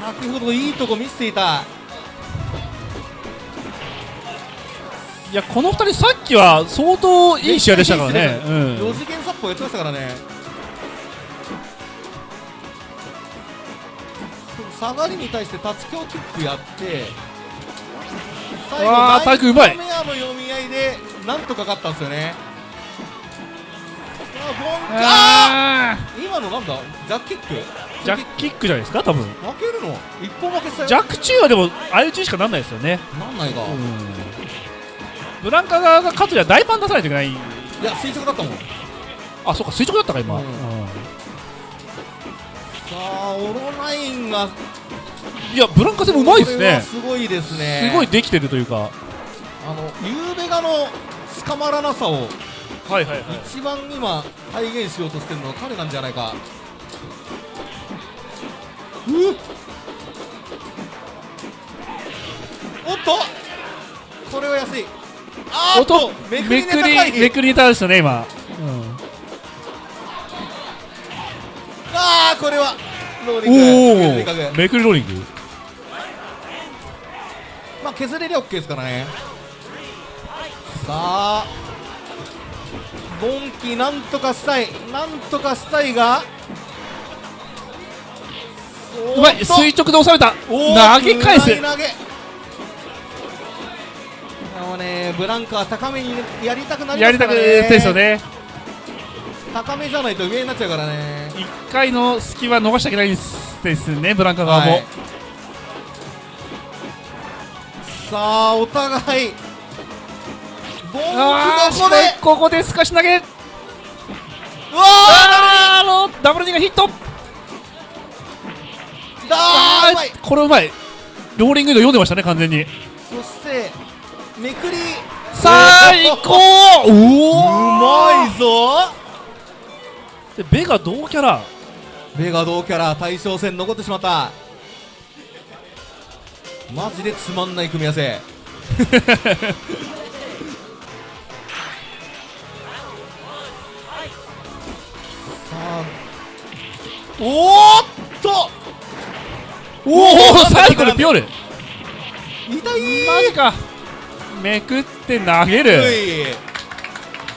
先ほどいいとこ見せていた。いやこの2人さっきは相当いい試合でしたからね、う4ん、次元サッポやってましたからね。下がりに対して立ち強キックやって最わータイクうまい。メアの読み合いでなんとか勝ったんですよね。さあ今のなんだ？ジャックキック？ージャックキックじゃないですか多分。負けるの？一本負けしたよ。ジャック中はでも相打ちしかなんないですよね、なんないか、いブランカ側が勝つには大パン出さないといけない。や垂直だったもん。さあそうか垂直だったか今、うん。うん。あオロナインが。いやブランカ戦もうまいですね。すごいですね。すごいできてるというか。あのユーベガの捕まらなさをはいはいはい。一番今体現しようとしてるのは彼なんじゃないかおっと。これは安い。あーっと。めくりめくりめくりに対してね今、あーこれは。ローリおング。でかくおめくりローリング。まあ削れりゃ OK ですからね。さあ。ボンキなんとかしたい。なんとかしたいがうまい。垂直で押された。投げ返す。投げ投げ。あのねブランカは高めにやりたくなりまやりたくすからねですよね。高めじゃないと上になっちゃうからね。1回の隙は逃しちゃいけないですねブランカ側も、はい。さあお互いボンキあどこで？ーここで透かし投げ。うわあーあのダブルニがヒットーあーうまい。これうまい。ローリングで読んでましたね完全に。そしてめくり。さあ行こう。まいぞ。でベガ同キャラ。ベガ同キャラ対象戦残ってしまった。マジでつまんない組み合わせ。さあおーっとおおサイクルピョル。痛いマジか。めくって投げうる。い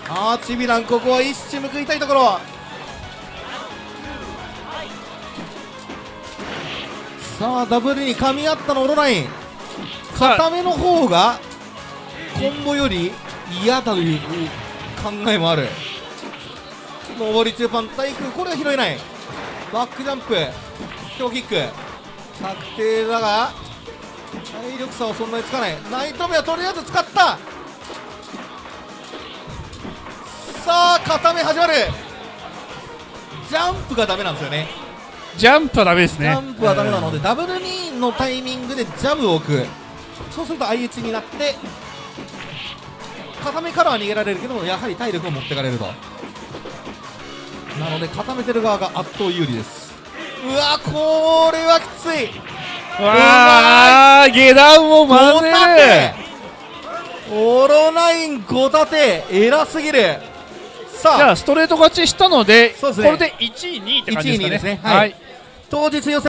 アーチビランここは一矢報いたいところ。さあダブルに噛み合ったのオロライン。固めの方がコンボより嫌だという考えもある。上り中パン対空これは拾えない。バックジャンプ強キック確定だが体力差はそんなにつかない。ナイトメはとりあえず使った。さあ固め始まる。ジャンプがダメなんですよね。ジャンプはダメですジねャンプはダメなので、ダブル2のタイミングでジャブを置く。そうすると相打ちになって固めからは逃げられるけどもやはり体力を持ってかれると。なので固めてる側が圧倒有利ですうわこれはきつい。わあ下段を混ぜ5立てオロナイン5立て偉すぎる。じさあ。ゃあストレート勝ちしたのでね。これで1位2位って感じですかね。1位2位ですね。はい。当日予選